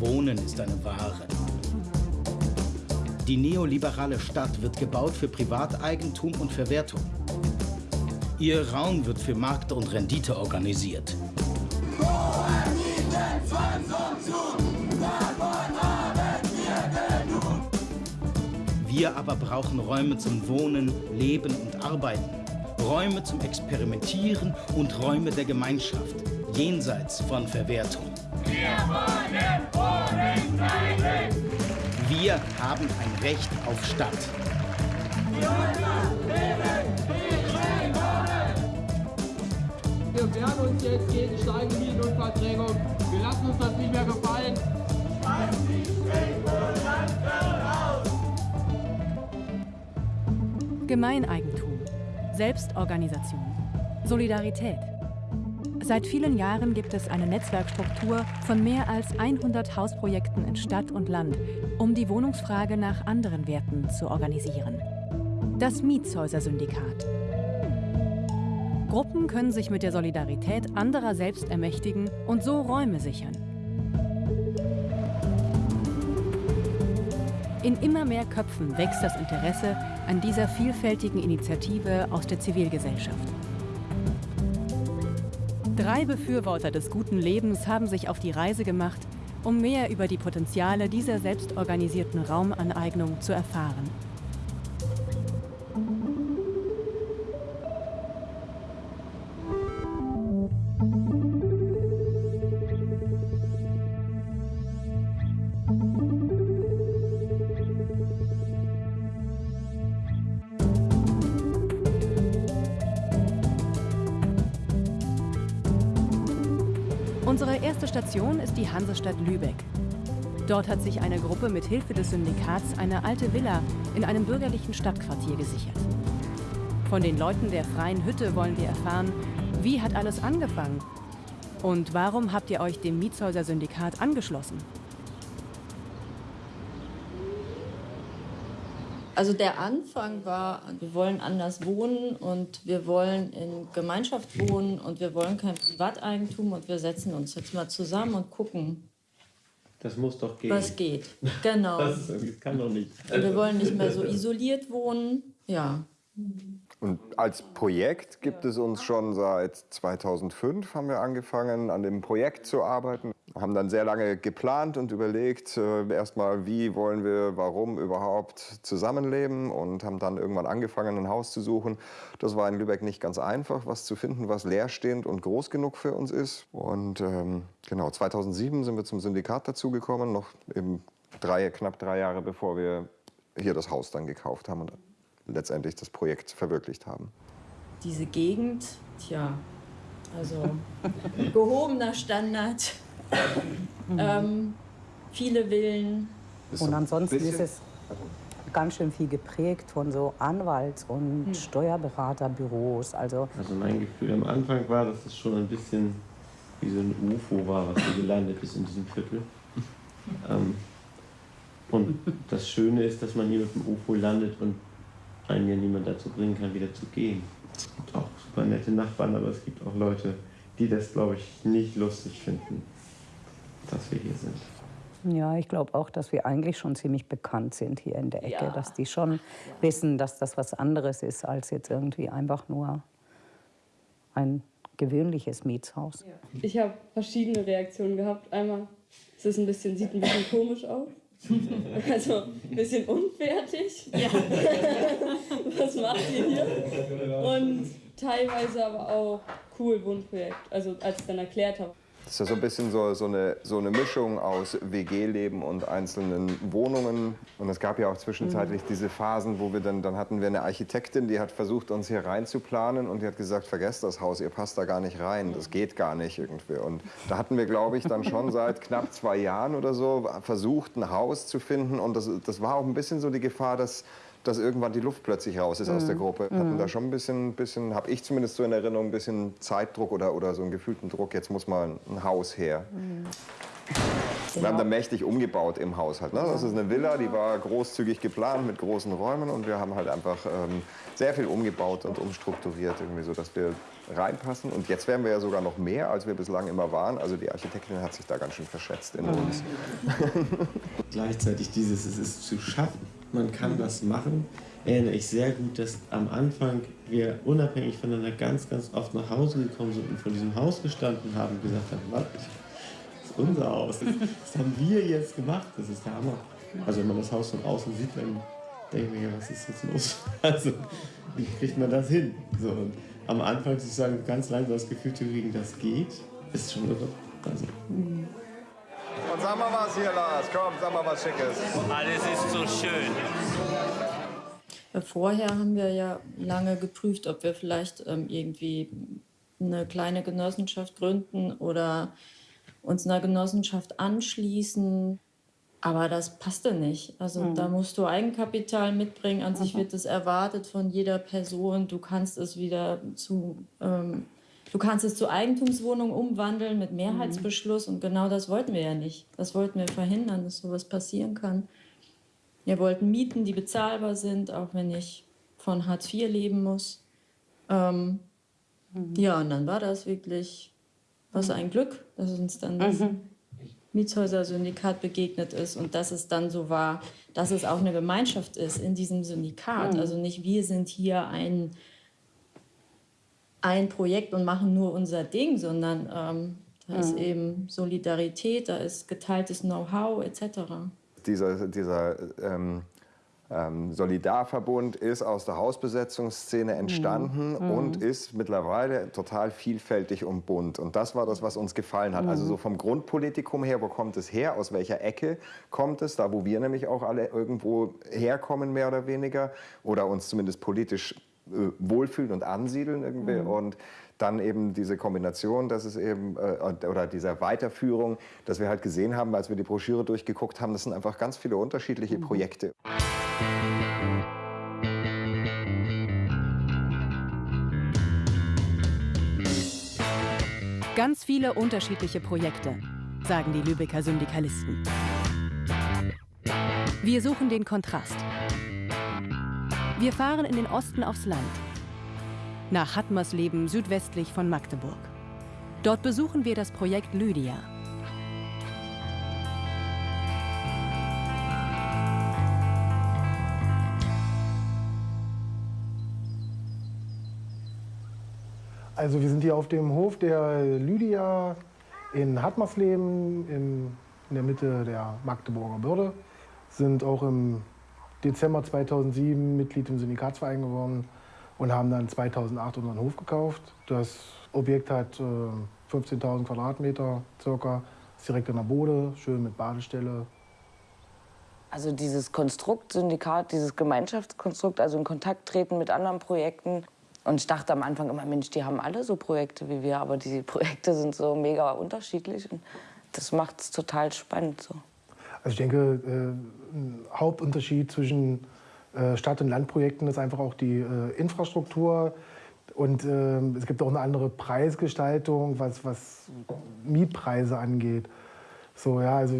Wohnen ist eine Ware. Die neoliberale Stadt wird gebaut für Privateigentum und Verwertung. Ihr Raum wird für Markt und Rendite organisiert. Wir aber brauchen Räume zum Wohnen, Leben und Arbeiten. Räume zum Experimentieren und Räume der Gemeinschaft, jenseits von Verwertung. Wir wollen! Wir haben ein Recht auf Stadt. Wir wehren uns jetzt gegen steigende Mieten und Verträgung. Wir lassen uns das nicht mehr gefallen. Gemeineigentum, Selbstorganisation, Solidarität. Seit vielen Jahren gibt es eine Netzwerkstruktur von mehr als 100 Hausprojekten in Stadt und Land, um die Wohnungsfrage nach anderen Werten zu organisieren. Das Mietshäuser-Syndikat. Gruppen können sich mit der Solidarität anderer selbst ermächtigen und so Räume sichern. In immer mehr Köpfen wächst das Interesse an dieser vielfältigen Initiative aus der Zivilgesellschaft. Drei Befürworter des guten Lebens haben sich auf die Reise gemacht, um mehr über die Potenziale dieser selbstorganisierten Raumaneignung zu erfahren. Die Hansestadt Lübeck. Dort hat sich eine Gruppe mit Hilfe des Syndikats eine alte Villa in einem bürgerlichen Stadtquartier gesichert. Von den Leuten der freien Hütte wollen wir erfahren, wie hat alles angefangen? Und warum habt ihr euch dem Mietshäuser-Syndikat angeschlossen? Also der Anfang war, wir wollen anders wohnen und wir wollen in Gemeinschaft wohnen und wir wollen kein Privateigentum und wir setzen uns jetzt mal zusammen und gucken. Das muss doch gehen. Was geht, genau. das, kann doch nicht. Und wir wollen nicht mehr so isoliert wohnen, ja. Und als Projekt gibt es uns schon seit 2005, haben wir angefangen, an dem Projekt zu arbeiten. Haben dann sehr lange geplant und überlegt, äh, erstmal, wie wollen wir, warum überhaupt zusammenleben und haben dann irgendwann angefangen, ein Haus zu suchen. Das war in Lübeck nicht ganz einfach, was zu finden, was leerstehend und groß genug für uns ist. Und ähm, genau, 2007 sind wir zum Syndikat dazugekommen, noch eben drei, knapp drei Jahre bevor wir hier das Haus dann gekauft haben und letztendlich das Projekt verwirklicht haben. Diese Gegend, tja, also gehobener Standard, ähm, viele Villen. Und ansonsten ist es ganz schön viel geprägt von so Anwalts- und Hm. Steuerberaterbüros. Also Also mein Gefühl am Anfang war, dass es schon ein bisschen wie so ein UFO war, was hier gelandet ist in diesem Viertel. Ähm, und das Schöne ist, dass man hier mit dem UFO landet und einen ja niemand dazu bringen kann, wieder zu gehen. Es gibt auch super nette Nachbarn, aber es gibt auch Leute, die das, glaube ich, nicht lustig finden, dass wir hier sind. ja, ich glaube auch, dass wir eigentlich schon ziemlich bekannt sind hier in der Ecke. Ja. Dass die schon wissen, dass das was anderes ist als jetzt irgendwie einfach nur ein gewöhnliches Mietshaus. Ich habe verschiedene Reaktionen gehabt. Einmal, es ist ein bisschen, sieht ein bisschen komisch aus. Also ein bisschen unfertig. Was macht ihr hier? Und teilweise aber auch cool Wohnprojekt. Also als ich dann erklärt habe. Das ist ja so ein bisschen so, so, eine, so eine Mischung aus WG-Leben und einzelnen Wohnungen. Und es gab ja auch zwischenzeitlich diese Phasen, wo wir dann, dann hatten wir eine Architektin, die hat versucht, uns hier reinzuplanen und die hat gesagt, vergesst das Haus, ihr passt da gar nicht rein, das geht gar nicht irgendwie. Und da hatten wir, glaube ich, dann schon seit knapp zwei Jahren oder so versucht, ein Haus zu finden. Und das, das war auch ein bisschen so die Gefahr, dass dass irgendwann die Luft plötzlich raus ist aus der Gruppe. Hatten da schon ein bisschen, bisschen habe ich zumindest so in Erinnerung, ein bisschen Zeitdruck oder, oder so einen gefühlten Druck. Jetzt muss mal ein Haus her. Wir haben da mächtig umgebaut im Haushalt. Ne? Das ist eine Villa, die war großzügig geplant mit großen Räumen und wir haben halt einfach ähm, sehr viel umgebaut und umstrukturiert, irgendwie so, dass wir reinpassen. Und jetzt werden wir ja sogar noch mehr, als wir bislang immer waren. Also die Architektin hat sich da ganz schön verschätzt in uns. Gleichzeitig dieses, es ist zu schaffen. Man kann das machen. Erinnere ich sehr gut, dass am Anfang wir unabhängig voneinander ganz, ganz oft nach Hause gekommen sind und vor diesem Haus gestanden haben und gesagt haben, was, das ist unser Haus. Das haben wir jetzt gemacht. Das ist der Hammer. Also wenn man das Haus von außen sieht, dann denkt man ja, was ist jetzt los? Also wie kriegt man das hin? So, und am Anfang sozusagen ganz langsam das Gefühl zu kriegen, das geht, ist schon irre. Also, Und sag mal was hier, Lars. Komm, sag mal was Schickes. Alles ist so schön. Vorher haben wir ja lange geprüft, ob wir vielleicht ähm, irgendwie eine kleine Genossenschaft gründen oder uns einer Genossenschaft anschließen. Aber das passte nicht. Also Mhm. da musst du Eigenkapital mitbringen. An sich wird es erwartet von jeder Person. Du kannst es wieder zu, ähm, du kannst es zu Eigentumswohnungen umwandeln mit Mehrheitsbeschluss. Und genau das wollten wir ja nicht. Das wollten wir verhindern, dass sowas passieren kann. Wir wollten Mieten, die bezahlbar sind, auch wenn ich von Hartz IV leben muss. Ähm, Ja, und dann war das wirklich, was ein Glück, dass uns dann das Mietshäuser-Syndikat begegnet ist und dass es dann so war, dass es auch eine Gemeinschaft ist in diesem Syndikat. Mhm. Also nicht wir sind hier ein, ein Projekt und machen nur unser Ding, sondern ähm, da ist Mhm. eben Solidarität, da ist geteiltes Know-how etc. Dieser, dieser ähm, ähm, Solidarverbund ist aus der Hausbesetzungsszene entstanden Mhm. und ist mittlerweile total vielfältig und bunt. Und das war das, was uns gefallen hat. Also Mhm. so vom Grundpolitikum her, wo kommt es her, aus welcher Ecke kommt es, da wo wir nämlich auch alle irgendwo herkommen, mehr oder weniger, oder uns zumindest politisch äh, wohlfühlen und ansiedeln irgendwie. Mhm. Und dann eben diese Kombination, dass es eben, äh, oder dieser Weiterführung, dass wir halt gesehen haben, als wir die Broschüre durchgeguckt haben, das sind einfach ganz viele unterschiedliche Projekte. Ganz viele unterschiedliche Projekte, sagen die Lübecker Syndikalisten. Wir suchen den Kontrast. Wir fahren in den Osten aufs Land. Nach Hattmersleben südwestlich von Magdeburg. Dort besuchen wir das Projekt Lydia. Also wir sind hier auf dem Hof der Lydia in Hartmarsleben in, der Mitte der Magdeburger Börde. Sind auch im Dezember 2007 Mitglied im Syndikatsverein geworden und haben dann 2008 unseren Hof gekauft. Das Objekt hat äh, 15.000 Quadratmeter circa, ist direkt an der Bode, schön mit Badestelle. Also dieses Konstrukt, Syndikat, dieses Gemeinschaftskonstrukt, also in Kontakt treten mit anderen Projekten. Und ich dachte am Anfang immer, Mensch, die haben alle so Projekte wie wir, aber die Projekte sind so mega unterschiedlich und das macht es total spannend. So. Also ich denke, äh, ein Hauptunterschied zwischen äh, Stadt- und Landprojekten ist einfach auch die äh, Infrastruktur. Und äh, es gibt auch eine andere Preisgestaltung, was, was Mietpreise angeht. So, ja, also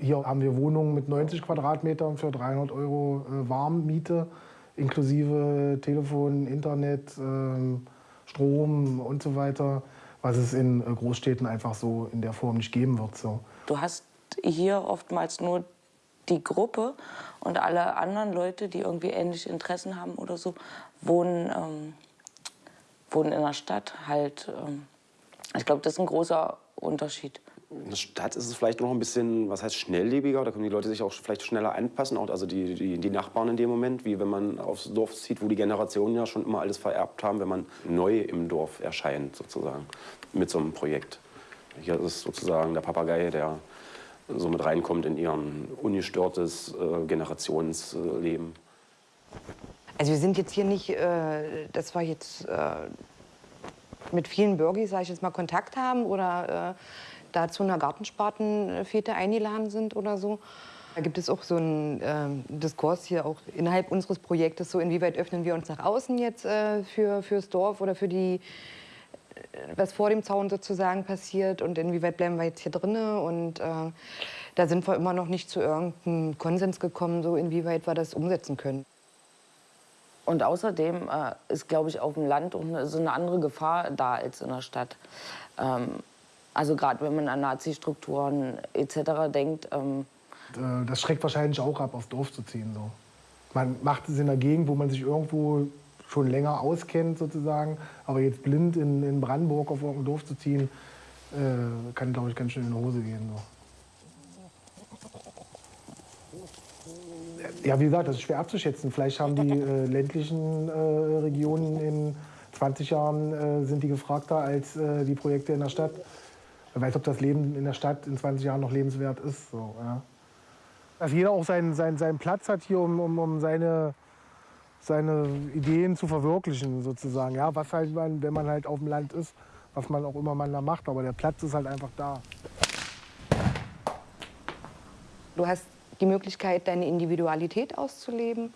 hier haben wir Wohnungen mit 90 Quadratmetern für 300 Euro Warmmiete, inklusive Telefon, Internet, ähm, Strom und so weiter, was es in Großstädten einfach so in der Form nicht geben wird. So. Du hast hier oftmals nur die Gruppe und alle anderen Leute, die irgendwie ähnliche Interessen haben oder so, wohnen, ähm, wohnen in der Stadt halt. Ähm, ich glaube, das ist ein großer Unterschied. In der Stadt ist es vielleicht noch ein bisschen, was heißt schnelllebiger, da können die Leute sich auch vielleicht schneller anpassen, auch also die, die, die Nachbarn in dem Moment, wie wenn man aufs Dorf zieht, wo die Generationen ja schon immer alles vererbt haben, wenn man neu im Dorf erscheint sozusagen mit so einem Projekt. Hier ist sozusagen der Papagei, der so mit reinkommt in ihren ungestörtes äh, Generationsleben. Also wir sind jetzt hier nicht, äh, dass wir jetzt äh, mit vielen Bürgis, sage ich jetzt mal, Kontakt haben oder äh, da zu einer Gartenspartenfete eingeladen sind oder so. Da gibt es auch so einen ähm, Diskurs hier auch innerhalb unseres Projektes, so inwieweit öffnen wir uns nach außen jetzt äh, für, fürs Dorf oder für die, äh, was vor dem Zaun sozusagen passiert und inwieweit bleiben wir jetzt hier drinnen und äh, da sind wir immer noch nicht zu irgendeinem Konsens gekommen, so inwieweit wir das umsetzen können. Und außerdem äh, ist, glaube ich, auf dem Land auch eine, so eine andere Gefahr da als in der Stadt. Ähm, also gerade wenn man an Nazi-Strukturen etc. denkt. Ähm, Äh, Das schreckt wahrscheinlich auch ab, aufs Dorf zu ziehen. So. Man macht es in einer Gegend, wo man sich irgendwo schon länger auskennt, sozusagen. Aber jetzt blind in, in Brandenburg auf irgendein Dorf zu ziehen, äh, kann, glaube ich, ganz schön in die Hose gehen. So. Ja, wie gesagt, das ist schwer abzuschätzen. Vielleicht haben die äh, ländlichen äh, Regionen in 20 Jahren äh, sind die gefragter als äh, die Projekte in der Stadt. Wer weiß, ob das Leben in der Stadt in 20 Jahren noch lebenswert ist. So, ja. Dass jeder auch seinen, seinen, seinen Platz hat hier, um, um, um seine, seine Ideen zu verwirklichen, sozusagen. Ja, was halt man, wenn man halt auf dem Land ist, was man auch immer man da macht. Aber der Platz ist halt einfach da. Du hast die Möglichkeit, deine Individualität auszuleben,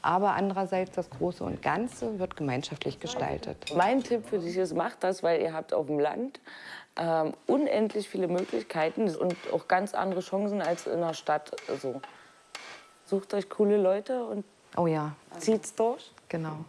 aber andererseits das Große und Ganze wird gemeinschaftlich gestaltet. Mein Tipp für dich ist, macht das, weil ihr habt auf dem Land ähm, unendlich viele Möglichkeiten und auch ganz andere Chancen als in der Stadt. So. Sucht euch coole Leute und oh ja. zieht's durch. Genau.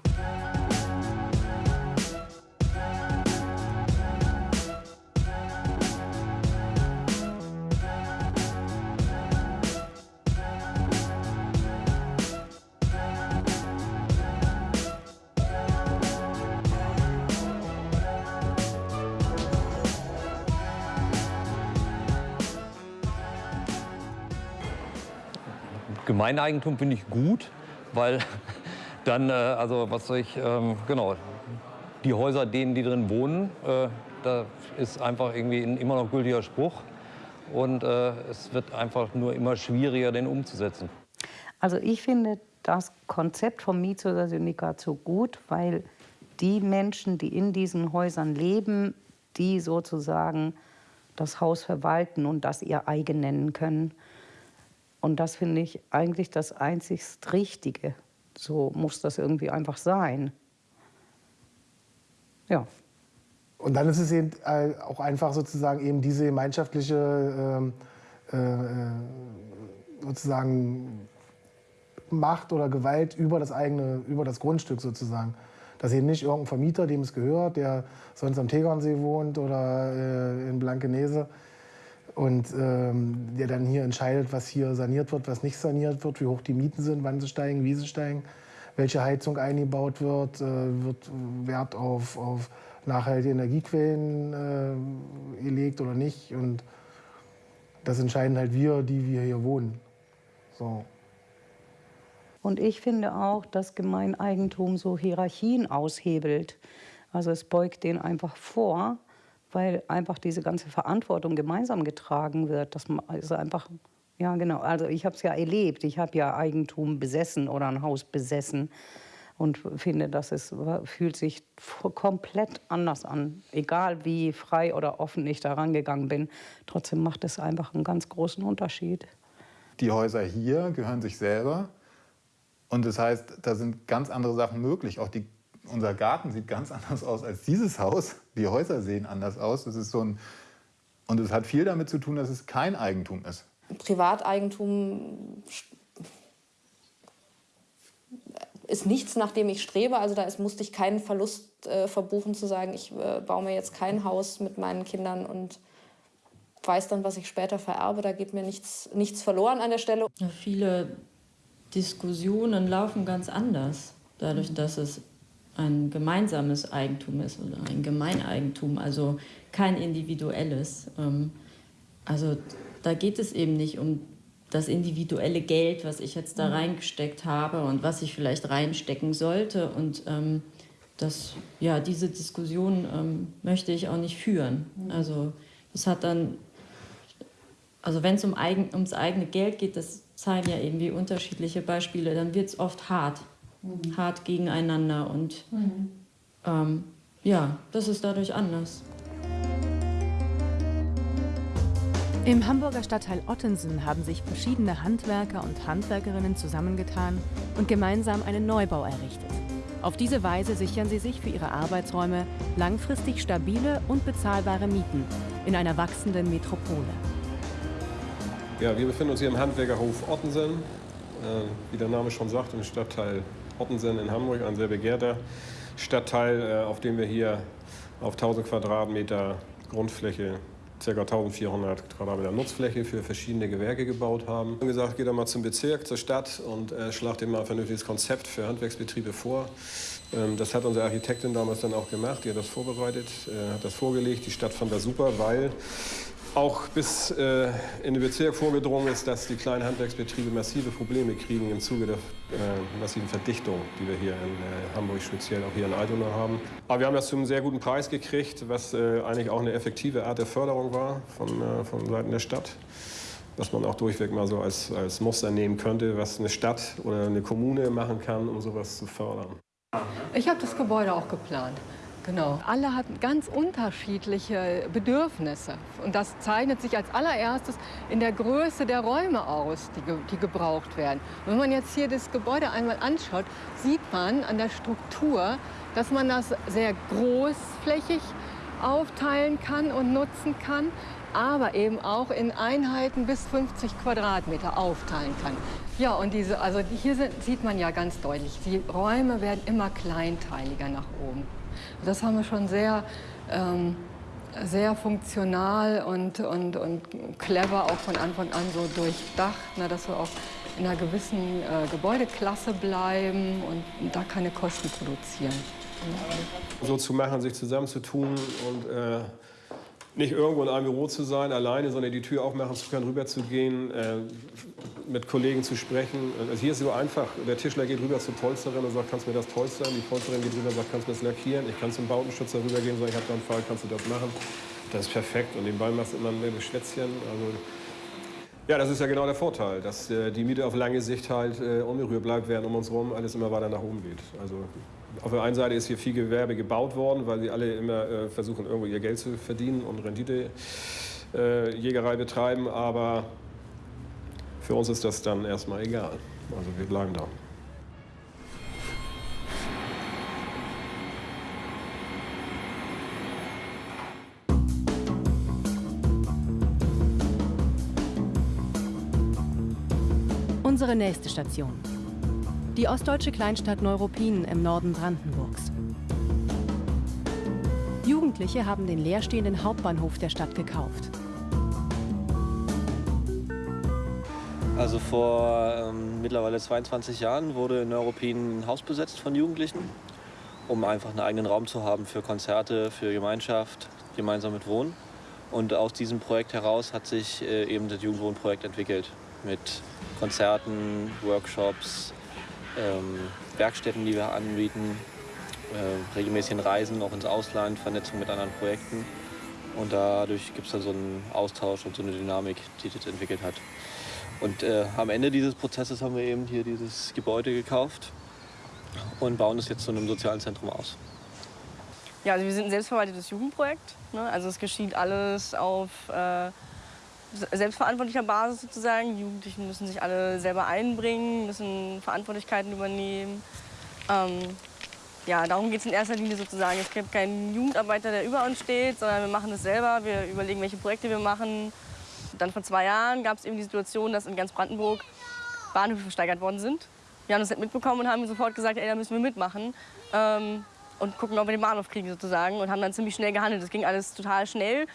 Gemeineigentum finde ich gut, weil dann, äh, also was soll ich, ähm, genau, die Häuser, denen die drin wohnen, äh, da ist einfach irgendwie ein immer noch gültiger Spruch. Und äh, es wird einfach nur immer schwieriger, den umzusetzen. Also ich finde das Konzept vom Mietshäuser-Syndikat so gut, weil die Menschen, die in diesen Häusern leben, die sozusagen das Haus verwalten und das ihr eigen nennen können. Und das finde ich eigentlich das einzigst Richtige. So muss das irgendwie einfach sein. Ja. Und dann ist es eben äh, auch einfach sozusagen eben diese gemeinschaftliche ähm, äh, sozusagen Macht oder Gewalt über das eigene, über das Grundstück sozusagen. Dass eben nicht irgendein Vermieter, dem es gehört, der sonst am Tegernsee wohnt oder äh, in Blankenese und ähm, der dann hier entscheidet, was hier saniert wird, was nicht saniert wird, wie hoch die Mieten sind, wann sie steigen, wie sie steigen, welche Heizung eingebaut wird, äh, wird Wert auf, auf nachhaltige Energiequellen äh, gelegt oder nicht. Und das entscheiden halt wir, die wir hier wohnen. So. Und ich finde auch, dass Gemeineigentum so Hierarchien aushebelt. Also es beugt den einfach vor, weil einfach diese ganze Verantwortung gemeinsam getragen wird. Das ist einfach, ja genau, also ich habe es ja erlebt. Ich habe ja Eigentum besessen oder ein Haus besessen und finde, dass es fühlt sich komplett anders an. Egal wie frei oder offen ich da rangegangen bin, trotzdem macht es einfach einen ganz großen Unterschied. Die Häuser hier gehören sich selber. Und das heißt, da sind ganz andere Sachen möglich. Auch die, unser Garten sieht ganz anders aus als dieses Haus. Die Häuser sehen anders aus. Das ist so ein, und es hat viel damit zu tun, dass es kein Eigentum ist. Privateigentum ist nichts, nach dem ich strebe. Also da ist, musste ich keinen Verlust äh, verbuchen, zu sagen, ich äh, baue mir jetzt kein Haus mit meinen Kindern und weiß dann, was ich später vererbe. Da geht mir nichts, nichts verloren an der Stelle. Ja, viele Diskussionen laufen ganz anders, dadurch, dass es ein gemeinsames Eigentum ist oder ein Gemeineigentum, also kein individuelles. Ähm, Also da geht es eben nicht um das individuelle Geld, was ich jetzt da Mhm. reingesteckt habe und was ich vielleicht reinstecken sollte. Und ähm, das, ja, diese Diskussion ähm, möchte ich auch nicht führen. Mhm. Also das hat dann, also wenn es um eigen, ums eigene Geld geht, das zeigen ja irgendwie unterschiedliche Beispiele, dann wird es oft hart, Mhm. hart gegeneinander und ähm, ja, das ist dadurch anders. Im Hamburger Stadtteil Ottensen haben sich verschiedene Handwerker und Handwerkerinnen zusammengetan und gemeinsam einen Neubau errichtet. Auf diese Weise sichern sie sich für ihre Arbeitsräume langfristig stabile und bezahlbare Mieten in einer wachsenden Metropole. Ja, wir befinden uns hier im Handwerkerhof Ottensen, äh, wie der Name schon sagt, im Stadtteil Ottensen in Hamburg, ein sehr begehrter Stadtteil, äh, auf dem wir hier auf 1000 Quadratmeter Grundfläche ca. 1400 Quadratmeter Nutzfläche für verschiedene Gewerke gebaut haben. Wir haben gesagt, geht doch mal zum Bezirk, zur Stadt und äh, schlagt ihm mal ein vernünftiges Konzept für Handwerksbetriebe vor. Ähm, das hat unsere Architektin damals dann auch gemacht, die hat das vorbereitet, äh, hat das vorgelegt. Die Stadt fand das super, weil auch bis äh, in den Bezirk vorgedrungen ist, dass die kleinen Handwerksbetriebe massive Probleme kriegen im Zuge der äh, massiven Verdichtung, die wir hier in äh, Hamburg, speziell auch hier in Altona haben. Aber wir haben das zu einem sehr guten Preis gekriegt, was äh, eigentlich auch eine effektive Art der Förderung war von, äh, von Seiten der Stadt. Was man auch durchweg mal so als, als Muster nehmen könnte, was eine Stadt oder eine Kommune machen kann, um sowas zu fördern. Ich habe das Gebäude auch geplant. Genau. Alle hatten ganz unterschiedliche Bedürfnisse. Und das zeichnet sich als allererstes in der Größe der Räume aus, die, die gebraucht werden. Wenn man jetzt hier das Gebäude einmal anschaut, sieht man an der Struktur, dass man das sehr großflächig aufteilen kann und nutzen kann, aber eben auch in Einheiten bis 50 Quadratmeter aufteilen kann. Ja, und diese, also hier sind, sieht man ja ganz deutlich, die Räume werden immer kleinteiliger nach oben. Das haben wir schon sehr, ähm, sehr funktional und, und, und clever auch von Anfang an so durchdacht, ne, dass wir auch in einer gewissen äh, Gebäudeklasse bleiben und da keine Kosten produzieren. So zu machen, sich zusammenzutun und äh, nicht irgendwo in einem Büro zu sein, alleine, sondern die Tür aufmachen zu können, rüber zu gehen, äh, mit Kollegen zu sprechen. Also hier ist es so einfach. Der Tischler geht rüber zur Polsterin und sagt, kannst du mir das polstern? Die Polsterin geht rüber und sagt, kannst du mir das lackieren? Ich kann zum Bautenschützer rübergehen und sagen, ich habe da einen Fall, kannst du das machen? Das ist perfekt. Und nebenbei machst du immer ein Schwätzchen. Also, ja, das ist ja genau der Vorteil, dass äh, die Miete auf lange Sicht halt äh, unberührt bleibt, während um uns herum alles immer weiter nach oben geht. Also auf der einen Seite ist hier viel Gewerbe gebaut worden, weil sie alle immer äh, versuchen, irgendwo ihr Geld zu verdienen und Renditejägerei äh, betreiben. Aber für uns ist das dann erstmal egal. Also wir bleiben da. Unsere nächste Station. Die ostdeutsche Kleinstadt Neuruppin im Norden Brandenburgs. Jugendliche haben den leerstehenden Hauptbahnhof der Stadt gekauft. Also vor ähm, mittlerweile 22 Jahren wurde in Neuruppin ein Haus besetzt von Jugendlichen, um einfach einen eigenen Raum zu haben für Konzerte, für Gemeinschaft, gemeinsam mit Wohnen. Und aus diesem Projekt heraus hat sich äh, eben das Jugendwohnprojekt entwickelt mit Konzerten, Workshops, ähm, Werkstätten, die wir anbieten, äh, regelmäßigen Reisen auch ins Ausland, Vernetzung mit anderen Projekten. Und dadurch gibt es dann so einen Austausch und so eine Dynamik, die das entwickelt hat. Und äh, am Ende dieses Prozesses haben wir eben hier dieses Gebäude gekauft und bauen es jetzt zu einem sozialen Zentrum aus. Ja, also wir sind ein selbstverwaltetes Jugendprojekt. Ne? Also es geschieht alles auf äh, selbstverantwortlicher Basis sozusagen. Die Jugendlichen müssen sich alle selber einbringen, müssen Verantwortlichkeiten übernehmen. Ähm, ja, darum geht es in erster Linie sozusagen. Es gibt keinen Jugendarbeiter, der über uns steht, sondern wir machen es selber. Wir überlegen, welche Projekte wir machen, dann vor zwei Jahren gab es eben die Situation, dass in ganz Brandenburg Bahnhöfe versteigert worden sind. Wir haben das nicht mitbekommen und haben sofort gesagt, ey, da müssen wir mitmachen ähm, und gucken, ob wir den Bahnhof kriegen sozusagen und haben dann ziemlich schnell gehandelt. Das ging alles total schnell.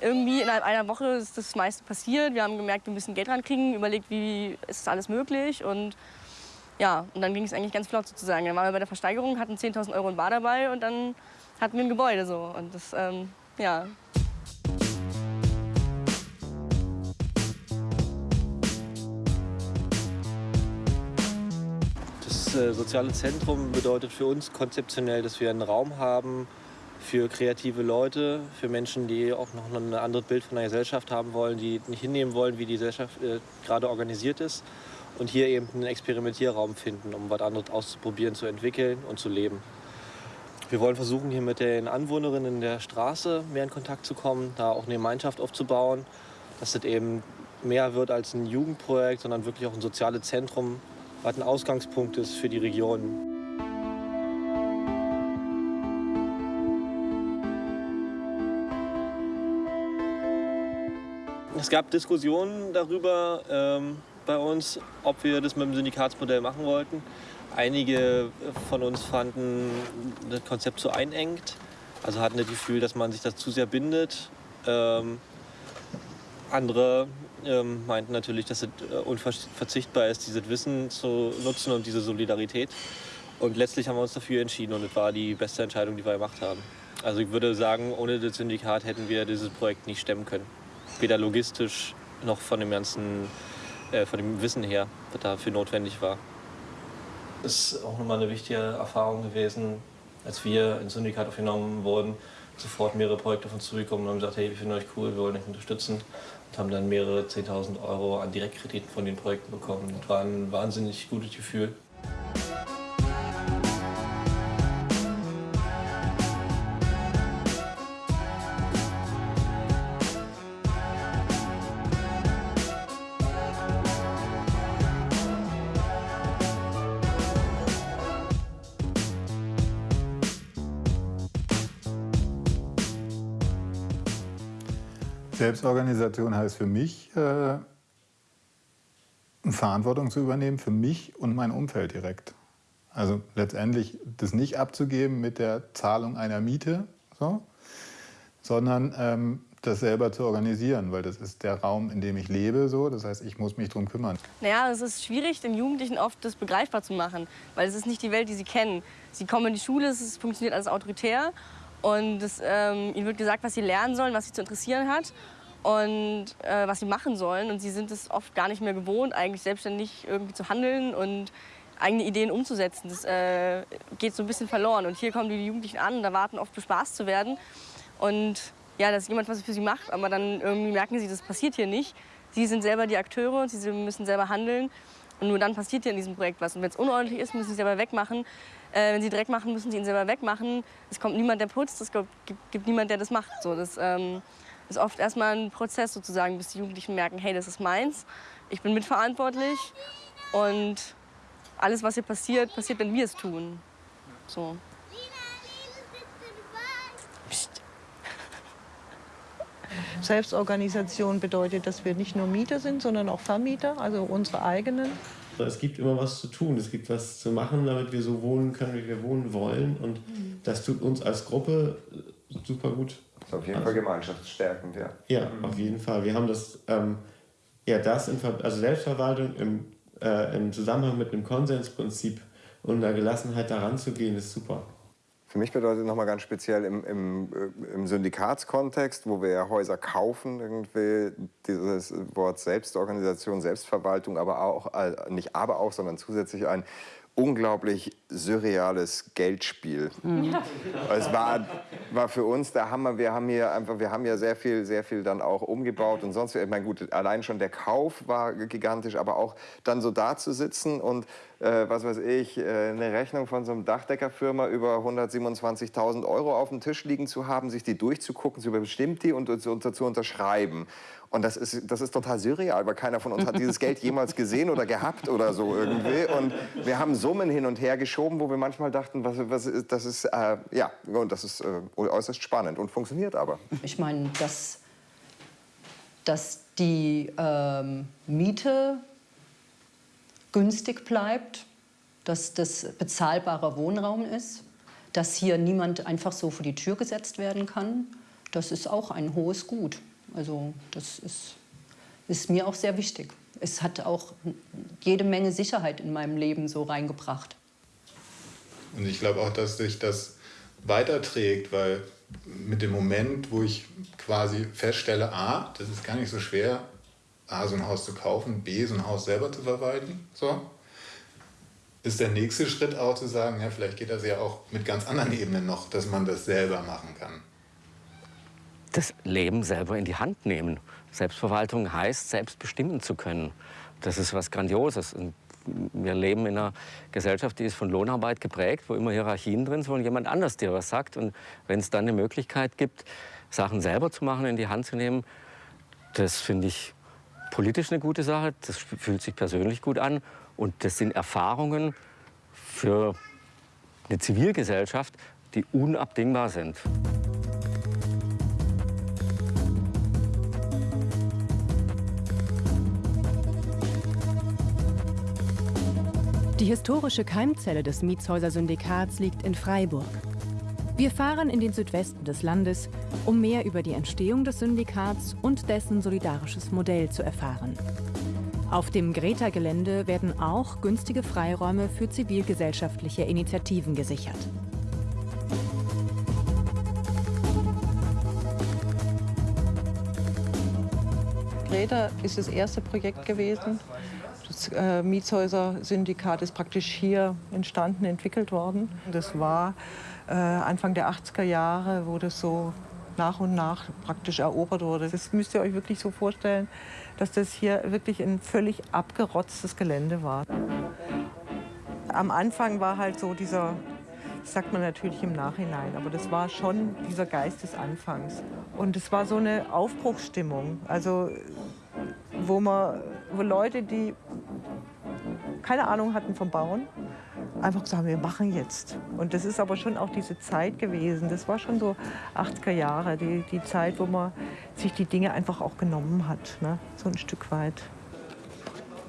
Irgendwie innerhalb einer Woche ist das meiste passiert. Wir haben gemerkt, wir müssen Geld rankriegen, überlegt, wie ist das alles möglich und ja, und dann ging es eigentlich ganz flott sozusagen. Dann waren wir bei der Versteigerung, hatten 10.000 Euro in Bar dabei und dann hatten wir ein Gebäude so und das, ähm, ja. äh, soziale Zentrum bedeutet für uns konzeptionell, dass wir einen Raum haben für kreative Leute, für Menschen, die auch noch ein anderes Bild von der Gesellschaft haben wollen, die nicht hinnehmen wollen, wie die Gesellschaft äh, gerade organisiert ist. Und hier eben einen Experimentierraum finden, um was anderes auszuprobieren, zu entwickeln und zu leben. Wir wollen versuchen, hier mit den Anwohnerinnen der Straße mehr in Kontakt zu kommen, da auch eine Gemeinschaft aufzubauen, dass das eben mehr wird als ein Jugendprojekt, sondern wirklich auch ein soziales Zentrum, was ein Ausgangspunkt ist für die Region. Es gab Diskussionen darüber ähm, bei uns, ob wir das mit dem Syndikatsmodell machen wollten. Einige von uns fanden das Konzept zu einengt, also hatten das Gefühl, dass man sich das zu sehr bindet. Ähm, andere ähm, meinten natürlich, dass es äh, unverzichtbar ist, dieses Wissen zu nutzen und diese Solidarität. Und letztlich haben wir uns dafür entschieden und es war die beste Entscheidung, die wir gemacht haben. Also ich würde sagen, ohne das Syndikat hätten wir dieses Projekt nicht stemmen können. Weder logistisch noch von dem ganzen, äh, von dem Wissen her, was dafür notwendig war. Das ist auch nochmal eine wichtige Erfahrung gewesen, als wir ins Syndikat aufgenommen wurden, sofort mehrere Projekte von uns zurückgekommen und haben gesagt, hey, wir finden euch cool, wir wollen euch unterstützen und haben dann mehrere 10.000 Euro an Direktkrediten von den Projekten bekommen. Das war ein wahnsinnig gutes Gefühl. Selbstorganisation heißt für mich, äh, Verantwortung zu übernehmen für mich und mein Umfeld direkt. Also letztendlich das nicht abzugeben mit der Zahlung einer Miete, so, sondern ähm, das selber zu organisieren, weil das ist der Raum, in dem ich lebe. So. Das heißt, ich muss mich darum kümmern. Naja, es ist schwierig, den Jugendlichen oft das begreifbar zu machen, weil es ist nicht die Welt, die sie kennen. Sie kommen in die Schule, es funktioniert alles autoritär und es, ähm, ihnen wird gesagt, was sie lernen sollen, was sie zu interessieren hat und äh, was sie machen sollen. Und sie sind es oft gar nicht mehr gewohnt, eigentlich selbstständig irgendwie zu handeln und eigene Ideen umzusetzen. Das äh, geht so ein bisschen verloren. Und hier kommen die Jugendlichen an und erwarten oft bespaßt zu werden. Und ja, dass jemand was für sie macht, aber dann irgendwie merken sie, das passiert hier nicht. Sie sind selber die Akteure und sie müssen selber handeln. Und nur dann passiert hier in diesem Projekt was. Und wenn es unordentlich ist, müssen sie selber wegmachen. Äh, wenn sie Dreck machen, müssen sie ihn selber wegmachen. Es kommt niemand, der putzt, es gibt, gibt niemand, der das macht. So, das ähm, ist oft erstmal ein Prozess sozusagen, bis die Jugendlichen merken, hey, das ist meins, ich bin mitverantwortlich und alles, was hier passiert, passiert, wenn wir es tun. So. Selbstorganisation bedeutet, dass wir nicht nur Mieter sind, sondern auch Vermieter, also unsere eigenen. Es gibt immer was zu tun, es gibt was zu machen, damit wir so wohnen können, wie wir wohnen wollen. Und das tut uns als Gruppe super gut. Das ist auf jeden Fall gemeinschaftsstärkend, ja. Ja, auf jeden Fall. Wir haben das, ähm, ja, das in, also Selbstverwaltung im, äh, im Zusammenhang mit einem Konsensprinzip und einer Gelassenheit daran zu gehen, ist super. Für mich bedeutet nochmal ganz speziell im, im, äh, im Syndikatskontext, wo wir ja Häuser kaufen, irgendwie dieses Wort Selbstorganisation, Selbstverwaltung, aber auch, äh, nicht aber auch, sondern zusätzlich ein unglaublich surreales Geldspiel. Mhm. Es war, war für uns der Hammer. Wir haben hier einfach, wir haben ja sehr viel, sehr viel dann auch umgebaut und sonst. Ich meine, gut, allein schon der Kauf war gigantisch, aber auch dann so da zu sitzen und äh, was weiß ich, äh, eine Rechnung von so einem Dachdeckerfirma über 127.000 Euro auf dem Tisch liegen zu haben, sich die durchzugucken, zu überstimmt die und, und, und zu unterschreiben. Und das ist, das ist total surreal, weil keiner von uns hat dieses Geld jemals gesehen oder gehabt oder so irgendwie. Und wir haben Summen hin und her geschoben, wo wir manchmal dachten, was, was das ist, äh, ja, und das ist äh, äußerst spannend und funktioniert aber. Ich meine, dass, dass die ähm, Miete günstig bleibt, dass das bezahlbarer Wohnraum ist, dass hier niemand einfach so vor die Tür gesetzt werden kann, das ist auch ein hohes Gut. Also das ist, ist mir auch sehr wichtig. Es hat auch jede Menge Sicherheit in meinem Leben so reingebracht. Und ich glaube auch, dass sich das weiterträgt, weil mit dem Moment, wo ich quasi feststelle, A, das ist gar nicht so schwer, A, so ein Haus zu kaufen, B, so ein Haus selber zu verwalten, so, ist der nächste Schritt auch zu sagen, ja, vielleicht geht das ja auch mit ganz anderen Ebenen noch, dass man das selber machen kann das Leben selber in die Hand nehmen. Selbstverwaltung heißt, selbst bestimmen zu können. Das ist was Grandioses. Und wir leben in einer Gesellschaft, die ist von Lohnarbeit geprägt, wo immer Hierarchien drin sind, wo jemand anders dir was sagt. Und wenn es dann eine Möglichkeit gibt, Sachen selber zu machen, in die Hand zu nehmen, das finde ich politisch eine gute Sache, das fühlt sich persönlich gut an und das sind Erfahrungen für eine Zivilgesellschaft, die unabdingbar sind. Die historische Keimzelle des Mietshäuser Syndikats liegt in Freiburg. Wir fahren in den Südwesten des Landes, um mehr über die Entstehung des Syndikats und dessen solidarisches Modell zu erfahren. Auf dem Greta-Gelände werden auch günstige Freiräume für zivilgesellschaftliche Initiativen gesichert. Greta ist das erste Projekt gewesen. Das äh, Mietshäuser-Syndikat ist praktisch hier entstanden, entwickelt worden. Das war äh, Anfang der 80er Jahre, wo das so nach und nach praktisch erobert wurde. Das müsst ihr euch wirklich so vorstellen, dass das hier wirklich ein völlig abgerotztes Gelände war. Am Anfang war halt so dieser, das sagt man natürlich im Nachhinein, aber das war schon dieser Geist des Anfangs. Und es war so eine Aufbruchsstimmung, also wo, man, wo Leute, die keine Ahnung hatten vom Bauen, einfach gesagt wir machen jetzt. Und das ist aber schon auch diese Zeit gewesen. Das war schon so 80er Jahre, die, die Zeit, wo man sich die Dinge einfach auch genommen hat, ne? so ein Stück weit.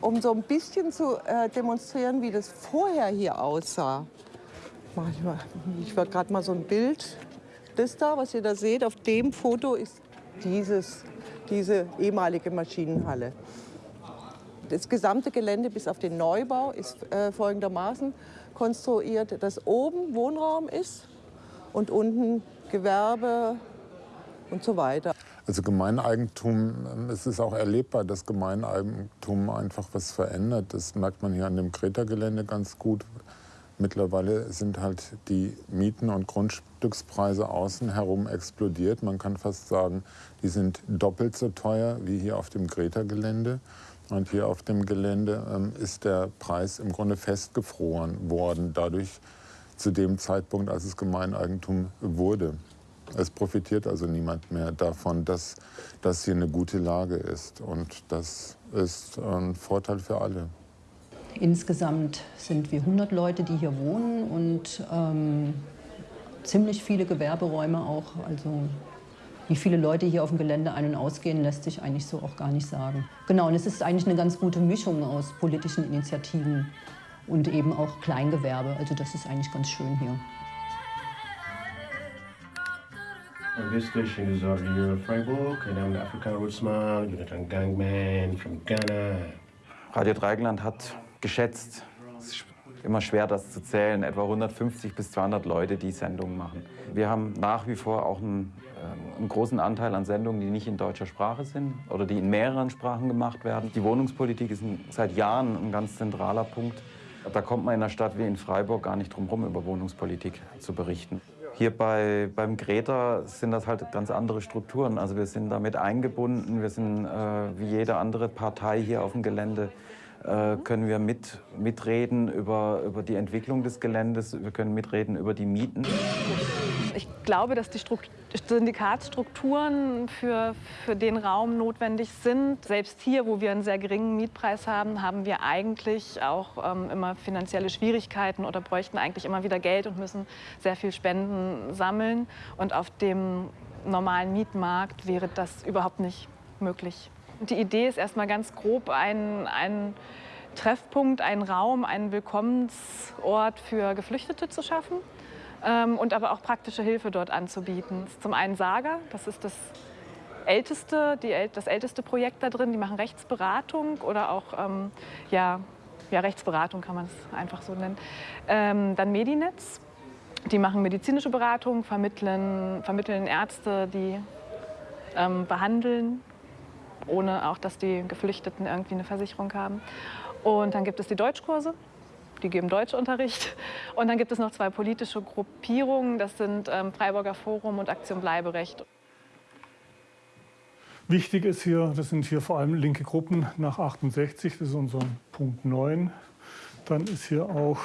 Um so ein bisschen zu äh, demonstrieren, wie das vorher hier aussah, mache ich mal, ich war gerade mal so ein Bild. Das da, was ihr da seht, auf dem Foto ist dieses, diese ehemalige Maschinenhalle. Das gesamte Gelände bis auf den Neubau ist äh, folgendermaßen konstruiert, dass oben Wohnraum ist und unten Gewerbe und so weiter. Also Gemeineigentum, ähm, es ist auch erlebbar, dass Gemeineigentum einfach was verändert. Das merkt man hier an dem Kreta-Gelände ganz gut. Mittlerweile sind halt die Mieten und Grundstückspreise außen herum explodiert. Man kann fast sagen, die sind doppelt so teuer wie hier auf dem Greta-Gelände. Und hier auf dem Gelände ähm, ist der Preis im Grunde festgefroren worden, dadurch zu dem Zeitpunkt, als es Gemeineigentum wurde. Es profitiert also niemand mehr davon, dass das hier eine gute Lage ist. Und das ist ein Vorteil für alle. Insgesamt sind wir 100 Leute, die hier wohnen und ähm, ziemlich viele Gewerberäume auch. Also wie viele Leute hier auf dem Gelände ein- und ausgehen, lässt sich eigentlich so auch gar nicht sagen. Genau, und es ist eigentlich eine ganz gute Mischung aus politischen Initiativen und eben auch Kleingewerbe. Also das ist eigentlich ganz schön hier. this station is Original Freiburg and I'm the African Rootsman, Jonathan Gangman from Ghana. Radio Dreigland hat geschätzt, immer schwer das zu zählen, etwa 150 bis 200 Leute, die Sendungen machen. Wir haben nach wie vor auch einen, äh, einen großen Anteil an Sendungen, die nicht in deutscher Sprache sind oder die in mehreren Sprachen gemacht werden. Die Wohnungspolitik ist ein, seit Jahren ein ganz zentraler Punkt. Da kommt man in einer Stadt wie in Freiburg gar nicht drum herum, über Wohnungspolitik zu berichten. Hier bei, beim Greta sind das halt ganz andere Strukturen. Also wir sind damit eingebunden, wir sind äh, wie jede andere Partei hier auf dem Gelände äh, können wir mit, mitreden über, über die Entwicklung des Geländes, wir können mitreden über die Mieten. Ich glaube, dass die Syndikatsstrukturen für, für den Raum notwendig sind. Selbst hier, wo wir einen sehr geringen Mietpreis haben, haben wir eigentlich auch ähm, immer finanzielle Schwierigkeiten oder bräuchten eigentlich immer wieder Geld und müssen sehr viel Spenden sammeln. Und auf dem normalen Mietmarkt wäre das überhaupt nicht möglich. Die Idee ist erstmal ganz grob ein, ein Treffpunkt, ein Raum, einen Willkommensort für Geflüchtete zu schaffen ähm, und aber auch praktische Hilfe dort anzubieten. Zum einen Saga, das ist das älteste, die, das älteste Projekt da drin. Die machen Rechtsberatung oder auch ähm, ja, ja, Rechtsberatung kann man es einfach so nennen. Ähm, dann Medinetz, die machen medizinische Beratung, vermitteln, vermitteln Ärzte, die ähm, behandeln ohne auch, dass die Geflüchteten irgendwie eine Versicherung haben. Und dann gibt es die Deutschkurse, die geben Deutschunterricht. Und dann gibt es noch zwei politische Gruppierungen, das sind ähm, Freiburger Forum und Aktion Bleiberecht. Wichtig ist hier, das sind hier vor allem linke Gruppen nach 68, das ist unser Punkt 9. Dann ist hier auch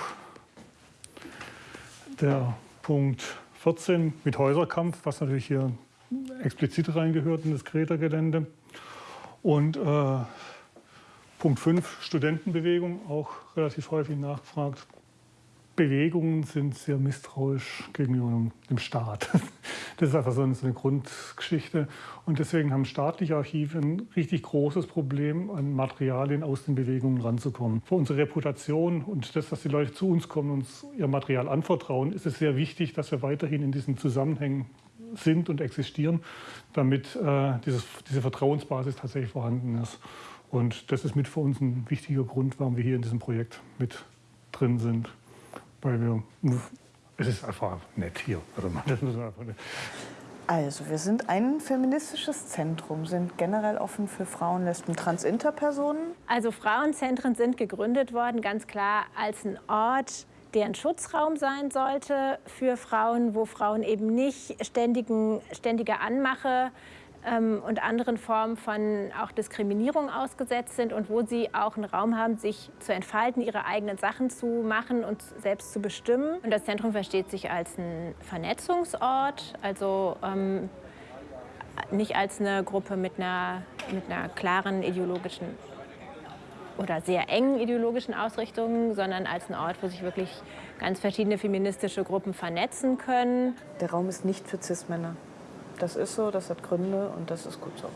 der Punkt 14 mit Häuserkampf, was natürlich hier explizit reingehört in das Kreta-Gelände. Und äh, Punkt 5, Studentenbewegung, auch relativ häufig nachgefragt. Bewegungen sind sehr misstrauisch gegenüber dem Staat. Das ist einfach so eine, Grundgeschichte. Und deswegen haben staatliche Archive ein richtig großes Problem, an Materialien aus den Bewegungen ranzukommen. Für unsere Reputation und das, dass die Leute zu uns kommen und uns ihr Material anvertrauen, ist es sehr wichtig, dass wir weiterhin in diesen Zusammenhängen sind und existieren, damit äh, dieses, diese Vertrauensbasis tatsächlich vorhanden ist. Und das ist mit für uns ein wichtiger Grund, warum wir hier in diesem Projekt mit drin sind weil wir, es ist einfach nett hier. Also, wir sind ein feministisches Zentrum, sind generell offen für Frauen, Lesben, Trans, Interpersonen. Also Frauenzentren sind gegründet worden, ganz klar als ein Ort, der ein Schutzraum sein sollte für Frauen, wo Frauen eben nicht ständigen, ständige Anmache ähm, und anderen Formen von auch Diskriminierung ausgesetzt sind und wo sie auch einen Raum haben, sich zu entfalten, ihre eigenen Sachen zu machen und selbst zu bestimmen. Und das Zentrum versteht sich als ein Vernetzungsort, also ähm, nicht als eine Gruppe mit einer, mit einer klaren ideologischen oder sehr engen ideologischen Ausrichtungen, sondern als ein Ort, wo sich wirklich ganz verschiedene feministische Gruppen vernetzen können. Der Raum ist nicht für Cis-Männer. Das ist so, das hat Gründe und das ist gut so.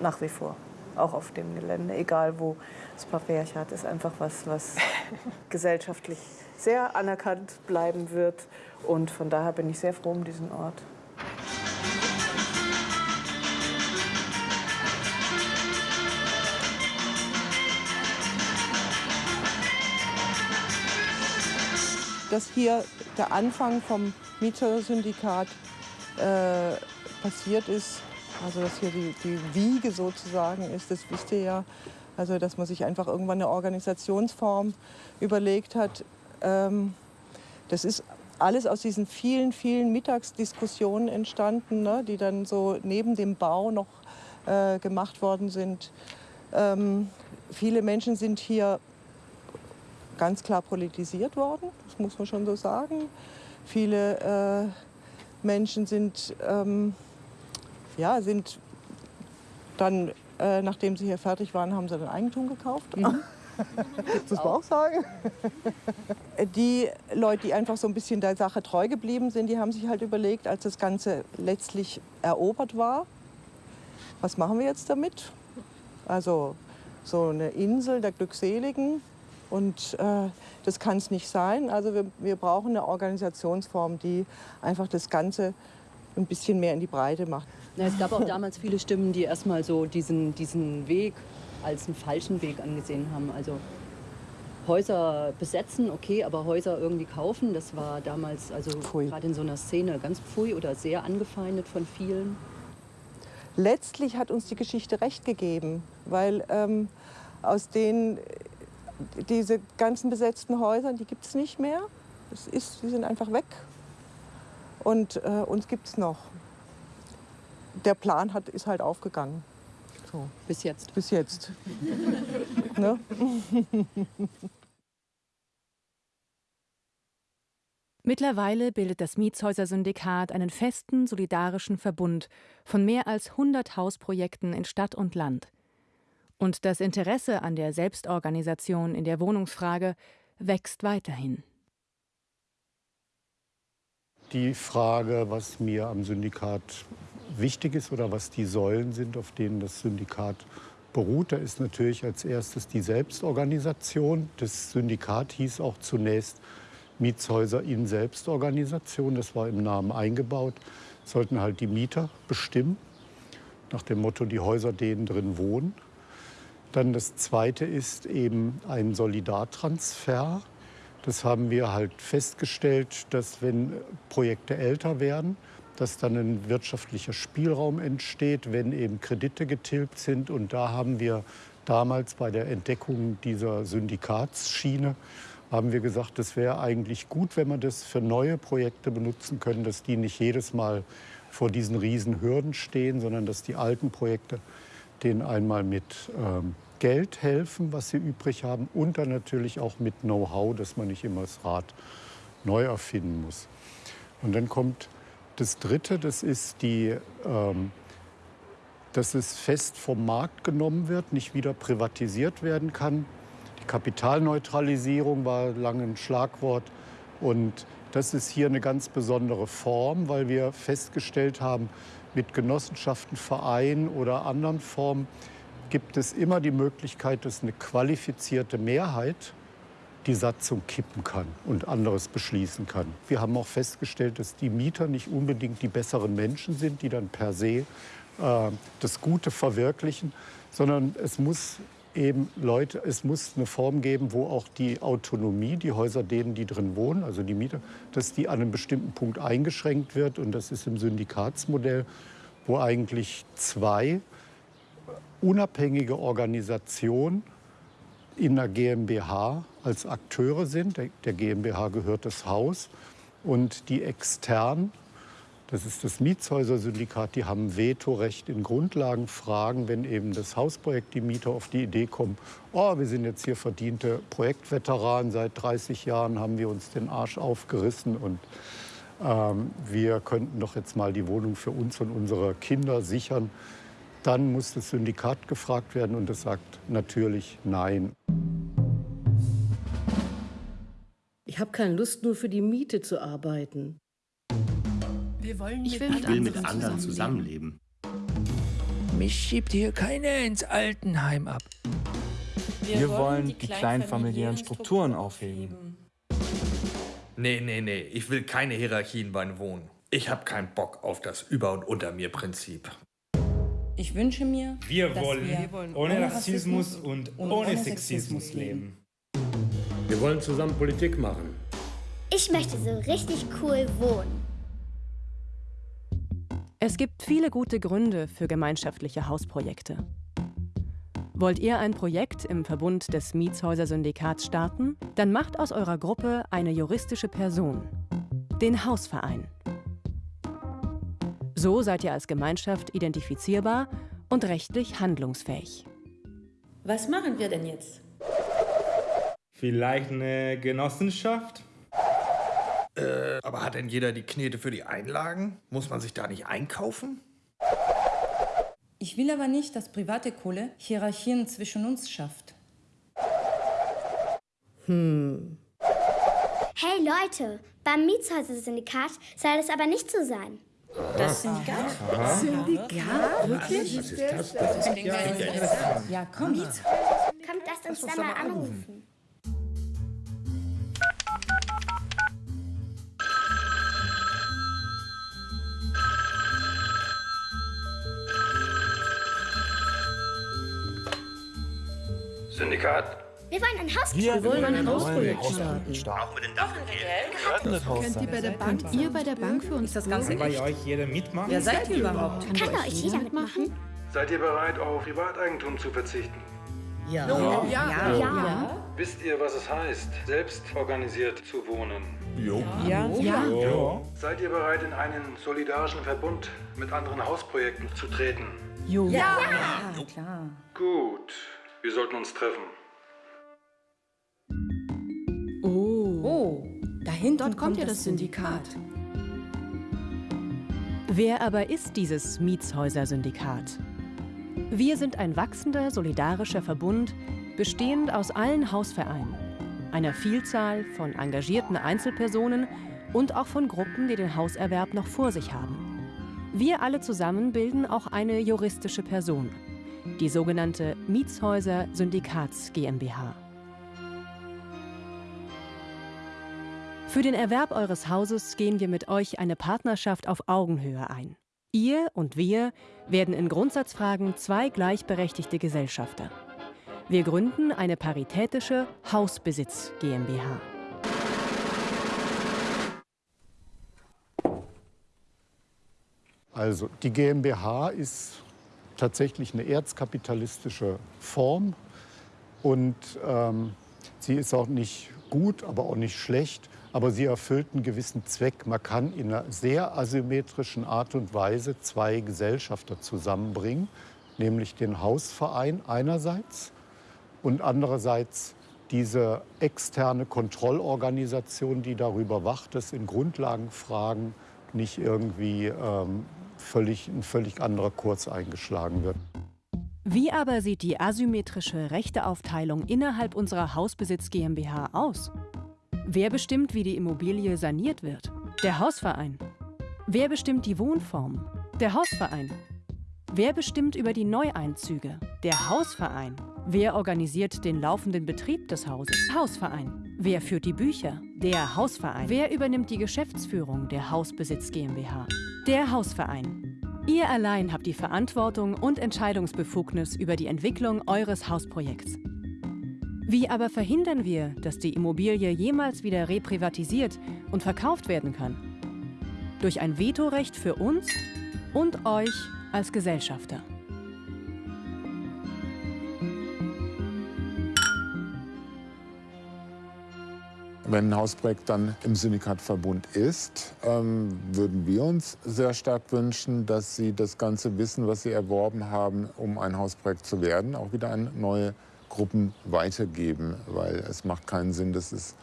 Nach wie vor. Auch auf dem Gelände, egal wo. Das Patriarchat ist einfach was, was gesellschaftlich sehr anerkannt bleiben wird. Und von daher bin ich sehr froh um diesen Ort. Dass hier der Anfang vom Mietersyndikat äh, passiert ist, also dass hier die, die Wiege sozusagen ist, das wisst ihr ja. Also dass man sich einfach irgendwann eine Organisationsform überlegt hat. Ähm, das ist alles aus diesen vielen, vielen Mittagsdiskussionen entstanden, ne, die dann so neben dem Bau noch äh, gemacht worden sind. Ähm, viele Menschen sind hier ganz klar politisiert worden, das muss man schon so sagen. Viele äh, Menschen sind ähm, ja, sind dann, äh, nachdem sie hier fertig waren, haben sie dann Eigentum gekauft. Mhm. das muss man auch sagen. Die Leute, die einfach so ein bisschen der Sache treu geblieben sind, die haben sich halt überlegt, als das Ganze letztlich erobert war, was machen wir jetzt damit? Also so eine Insel der Glückseligen. Und äh, das kann es nicht sein. Also wir, wir brauchen eine Organisationsform, die einfach das Ganze ein bisschen mehr in die Breite macht. Ja, es gab auch damals viele Stimmen, die erstmal so diesen, diesen Weg als einen falschen Weg angesehen haben. Also Häuser besetzen, okay, aber Häuser irgendwie kaufen, das war damals, also gerade in so einer Szene ganz pfui oder sehr angefeindet von vielen. Letztlich hat uns die Geschichte recht gegeben, weil ähm, aus den diese ganzen besetzten Häuser, die gibt es nicht mehr. Das ist, die sind einfach weg. Und äh, uns gibt es noch der Plan hat, ist halt aufgegangen. So. Bis jetzt. Bis jetzt. ne? Mittlerweile bildet das Mietshäuser-Syndikat einen festen, solidarischen Verbund von mehr als 100 Hausprojekten in Stadt und Land. Und das Interesse an der Selbstorganisation in der Wohnungsfrage wächst weiterhin. Die Frage, was mir am Syndikat wichtig ist oder was die Säulen sind, auf denen das Syndikat beruht. Da ist natürlich als erstes die Selbstorganisation. Das Syndikat hieß auch zunächst Mietshäuser in Selbstorganisation. Das war im Namen eingebaut. sollten halt die Mieter bestimmen, nach dem Motto, die Häuser, denen drin wohnen. Dann das Zweite ist eben ein Solidartransfer. Das haben wir halt festgestellt, dass wenn Projekte älter werden, dass dann ein wirtschaftlicher Spielraum entsteht, wenn eben Kredite getilgt sind. Und da haben wir damals bei der Entdeckung dieser Syndikatsschiene haben wir gesagt, es wäre eigentlich gut, wenn wir das für neue Projekte benutzen können, dass die nicht jedes Mal vor diesen riesen Hürden stehen, sondern dass die alten Projekte denen einmal mit ähm, Geld helfen, was sie übrig haben, und dann natürlich auch mit Know-how, dass man nicht immer das Rad neu erfinden muss. Und dann kommt das Dritte, das ist die, ähm, dass es fest vom Markt genommen wird, nicht wieder privatisiert werden kann. Die Kapitalneutralisierung war lange ein Schlagwort. Und das ist hier eine ganz besondere Form, weil wir festgestellt haben, mit Genossenschaften, Vereinen oder anderen Formen gibt es immer die Möglichkeit, dass eine qualifizierte Mehrheit die Satzung kippen kann und anderes beschließen kann. Wir haben auch festgestellt, dass die Mieter nicht unbedingt die besseren Menschen sind, die dann per se äh, das Gute verwirklichen, sondern es muss eben Leute, es muss eine Form geben, wo auch die Autonomie, die Häuser denen, die drin wohnen, also die Mieter, dass die an einem bestimmten Punkt eingeschränkt wird. Und das ist im Syndikatsmodell, wo eigentlich zwei unabhängige Organisationen in der GmbH als Akteure sind. Der, GmbH gehört das Haus und die externen das ist das Mietshäuser-Syndikat. Die haben Vetorecht in Grundlagenfragen, wenn eben das Hausprojekt die Mieter auf die Idee kommen, oh, wir sind jetzt hier verdiente Projektveteranen, seit 30 Jahren haben wir uns den Arsch aufgerissen und ähm, wir könnten doch jetzt mal die Wohnung für uns und unsere Kinder sichern. Dann muss das Syndikat gefragt werden und das sagt natürlich Nein. Ich habe keine Lust, nur für die Miete zu arbeiten. Wir wollen ich will mit, will mit anderen zusammenleben. Mich schiebt hier keiner ins Altenheim ab. Wir, Wir wollen die, die kleinfamiliären Strukturen aufheben. Nee, nee, nee, ich will keine Hierarchien beim Wohnen. Ich habe keinen Bock auf das Über- und Unter-mir-Prinzip. Ich wünsche mir, wir wollen, wir wollen ohne Rassismus und, und ohne Sexismus leben. Wir wollen zusammen Politik machen. Ich möchte so richtig cool wohnen. Es gibt viele gute Gründe für gemeinschaftliche Hausprojekte. Wollt ihr ein Projekt im Verbund des Mietshäuser-Syndikats starten? Dann macht aus eurer Gruppe eine juristische Person, den Hausverein. So seid ihr als Gemeinschaft identifizierbar und rechtlich handlungsfähig. Was machen wir denn jetzt? Vielleicht eine Genossenschaft? Äh, aber hat denn jeder die Knete für die Einlagen? Muss man sich da nicht einkaufen? Ich will aber nicht, dass private Kohle Hierarchien zwischen uns schafft. Hm. Hey Leute, beim Mietshäuser-Syndikat soll das aber nicht so sein. Das Syndikat? Syndikat? Wirklich? Was ist das? Das ist ja, ja, komm. Kommt, lasst uns da mal anrufen. Syndikat. Wir wollen ein Haus Wir wollen ein Hausprojekt starten. Auch mit den Dachgeld. Könnt ihr bei der Bank, Könnt ihr bei der Bank für uns das Ganze bei euch jeder mitmachen? Wer seid ihr überhaupt? Kann bei euch jeder mitmachen? Seid ihr bereit, auf Privateigentum zu verzichten? Ja. Ja. Ja. ja. ja. Wisst ihr, was es heißt, selbst organisiert zu wohnen? Jo. Ja. Ja. ja. Seid ihr bereit, in einen solidarischen Verbund mit anderen Hausprojekten zu treten? Jo. Ja. ja. klar. Gut. Wir sollten uns treffen. Oh. Oh, da hinten Dort kommt ja das Syndikat. Wer aber ist dieses Mietshäuser-Syndikat? Wir sind ein wachsender, solidarischer Verbund, bestehend aus allen Hausvereinen, einer Vielzahl von engagierten Einzelpersonen und auch von Gruppen, die den Hauserwerb noch vor sich haben. Wir alle zusammen bilden auch eine juristische Person, die sogenannte Mietshäuser Syndikats GmbH. Für den Erwerb eures Hauses gehen wir mit euch eine Partnerschaft auf Augenhöhe ein. Ihr und wir werden in Grundsatzfragen zwei gleichberechtigte Gesellschafter. Wir gründen eine paritätische Hausbesitz GmbH. Also die GmbH ist tatsächlich eine erzkapitalistische Form und ähm, sie ist auch nicht gut, aber auch nicht schlecht, aber sie erfüllt einen gewissen Zweck. Man kann in einer sehr asymmetrischen Art und Weise zwei Gesellschafter zusammenbringen, nämlich den Hausverein einerseits und andererseits diese externe Kontrollorganisation, die darüber wacht, dass in Grundlagenfragen nicht irgendwie ähm, völlig, ein völlig anderer Kurs eingeschlagen wird. Wie aber sieht die asymmetrische Rechteaufteilung innerhalb unserer Hausbesitz GmbH aus? Wer bestimmt, wie die Immobilie saniert wird? Der Hausverein. Wer bestimmt die Wohnform? Der Hausverein. Wer bestimmt über die Neueinzüge? Der Hausverein. Wer organisiert den laufenden Betrieb des Hauses? Hausverein. Wer führt die Bücher? Der Hausverein. Wer übernimmt die Geschäftsführung der Hausbesitz GmbH? Der Hausverein. Ihr allein habt die Verantwortung und Entscheidungsbefugnis über die Entwicklung eures Hausprojekts. Wie aber verhindern wir, dass die Immobilie jemals wieder reprivatisiert und verkauft werden kann? Durch ein Vetorecht für uns und euch als Gesellschafter. Wenn ein Hausprojekt dann im Syndikatverbund ist, ähm, würden wir uns sehr stark wünschen, dass Sie das ganze Wissen, was Sie erworben haben, um ein Hausprojekt zu werden, auch wieder an neue Gruppen weitergeben. Weil es macht keinen Sinn, dass es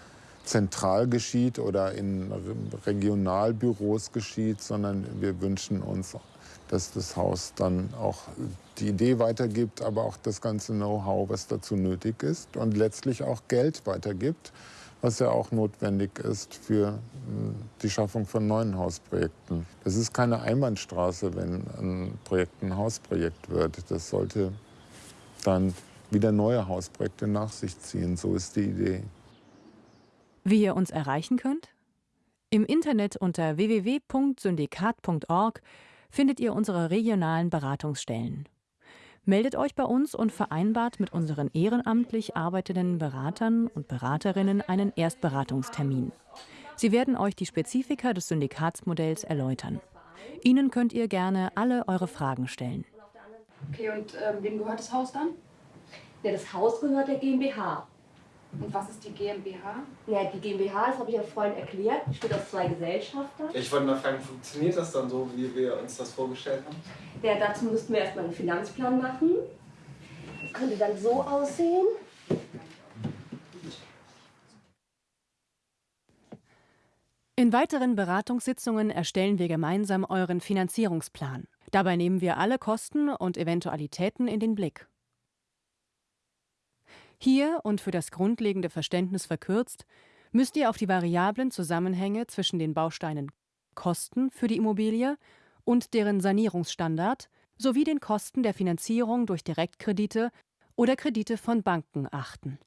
zentral geschieht oder in Regionalbüros geschieht, sondern wir wünschen uns, dass das Haus dann auch die Idee weitergibt, aber auch das ganze Know-how, was dazu nötig ist und letztlich auch Geld weitergibt was ja auch notwendig ist für hm, die Schaffung von neuen Hausprojekten. Das ist keine Einbahnstraße, wenn ein Projekt ein Hausprojekt wird. Das sollte dann wieder neue Hausprojekte nach sich ziehen. So ist die Idee. Wie ihr uns erreichen könnt? Im Internet unter www.syndikat.org findet ihr unsere regionalen Beratungsstellen. Meldet euch bei uns und vereinbart mit unseren ehrenamtlich arbeitenden Beratern und Beraterinnen einen Erstberatungstermin. Sie werden euch die Spezifika des Syndikatsmodells erläutern. Ihnen könnt ihr gerne alle eure Fragen stellen. Okay, und ähm, wem gehört das Haus dann? Ja, das Haus gehört der GmbH. Und was ist die GmbH? Ja, die GmbH, das habe ich ja vorhin erklärt, besteht aus zwei Gesellschaftern. Ich wollte mal fragen, funktioniert das dann so, wie wir uns das vorgestellt haben? Ja, dazu müssten wir erstmal einen Finanzplan machen. Das könnte dann so aussehen. In weiteren Beratungssitzungen erstellen wir gemeinsam euren Finanzierungsplan. Dabei nehmen wir alle Kosten und Eventualitäten in den Blick. Hier und für das grundlegende Verständnis verkürzt, müsst ihr auf die variablen Zusammenhänge zwischen den Bausteinen Kosten für die Immobilie und deren Sanierungsstandard sowie den Kosten der Finanzierung durch Direktkredite oder Kredite von Banken achten.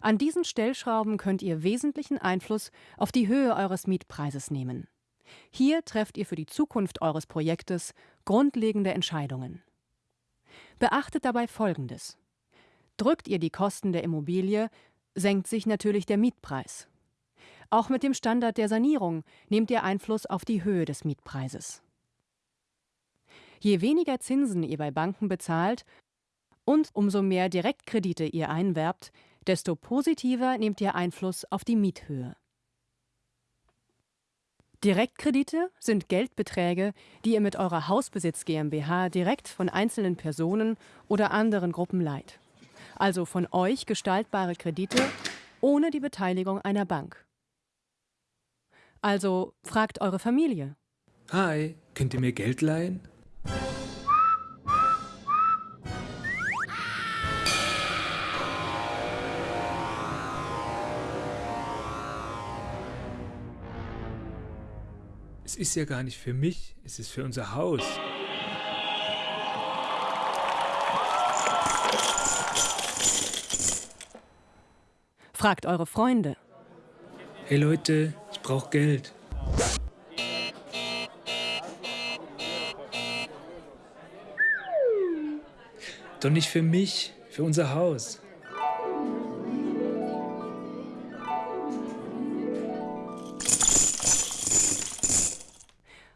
An diesen Stellschrauben könnt ihr wesentlichen Einfluss auf die Höhe eures Mietpreises nehmen. Hier trefft ihr für die Zukunft eures Projektes grundlegende Entscheidungen. Beachtet dabei Folgendes. Drückt ihr die Kosten der Immobilie, senkt sich natürlich der Mietpreis. Auch mit dem Standard der Sanierung nehmt ihr Einfluss auf die Höhe des Mietpreises. Je weniger Zinsen ihr bei Banken bezahlt und umso mehr Direktkredite ihr einwerbt, desto positiver nehmt ihr Einfluss auf die Miethöhe. Direktkredite sind Geldbeträge, die ihr mit eurer Hausbesitz GmbH direkt von einzelnen Personen oder anderen Gruppen leiht. Also von euch gestaltbare Kredite ohne die Beteiligung einer Bank. Also fragt eure Familie. Hi, könnt ihr mir Geld leihen? Es ist ja gar nicht für mich, es ist für unser Haus. Fragt eure Freunde. Hey Leute, ich brauche Geld. Doch nicht für mich, für unser Haus.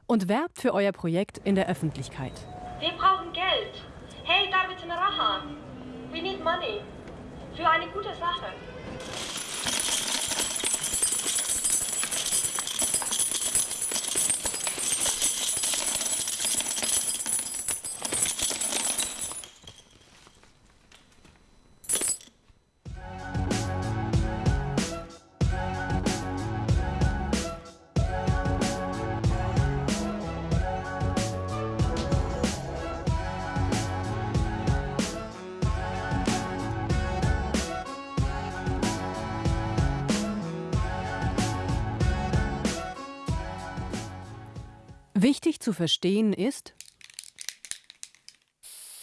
Und werbt für euer Projekt in der Öffentlichkeit. Wir brauchen Geld. Hey, David Raha. We need money. Für eine gute Sache. Verstehen ist,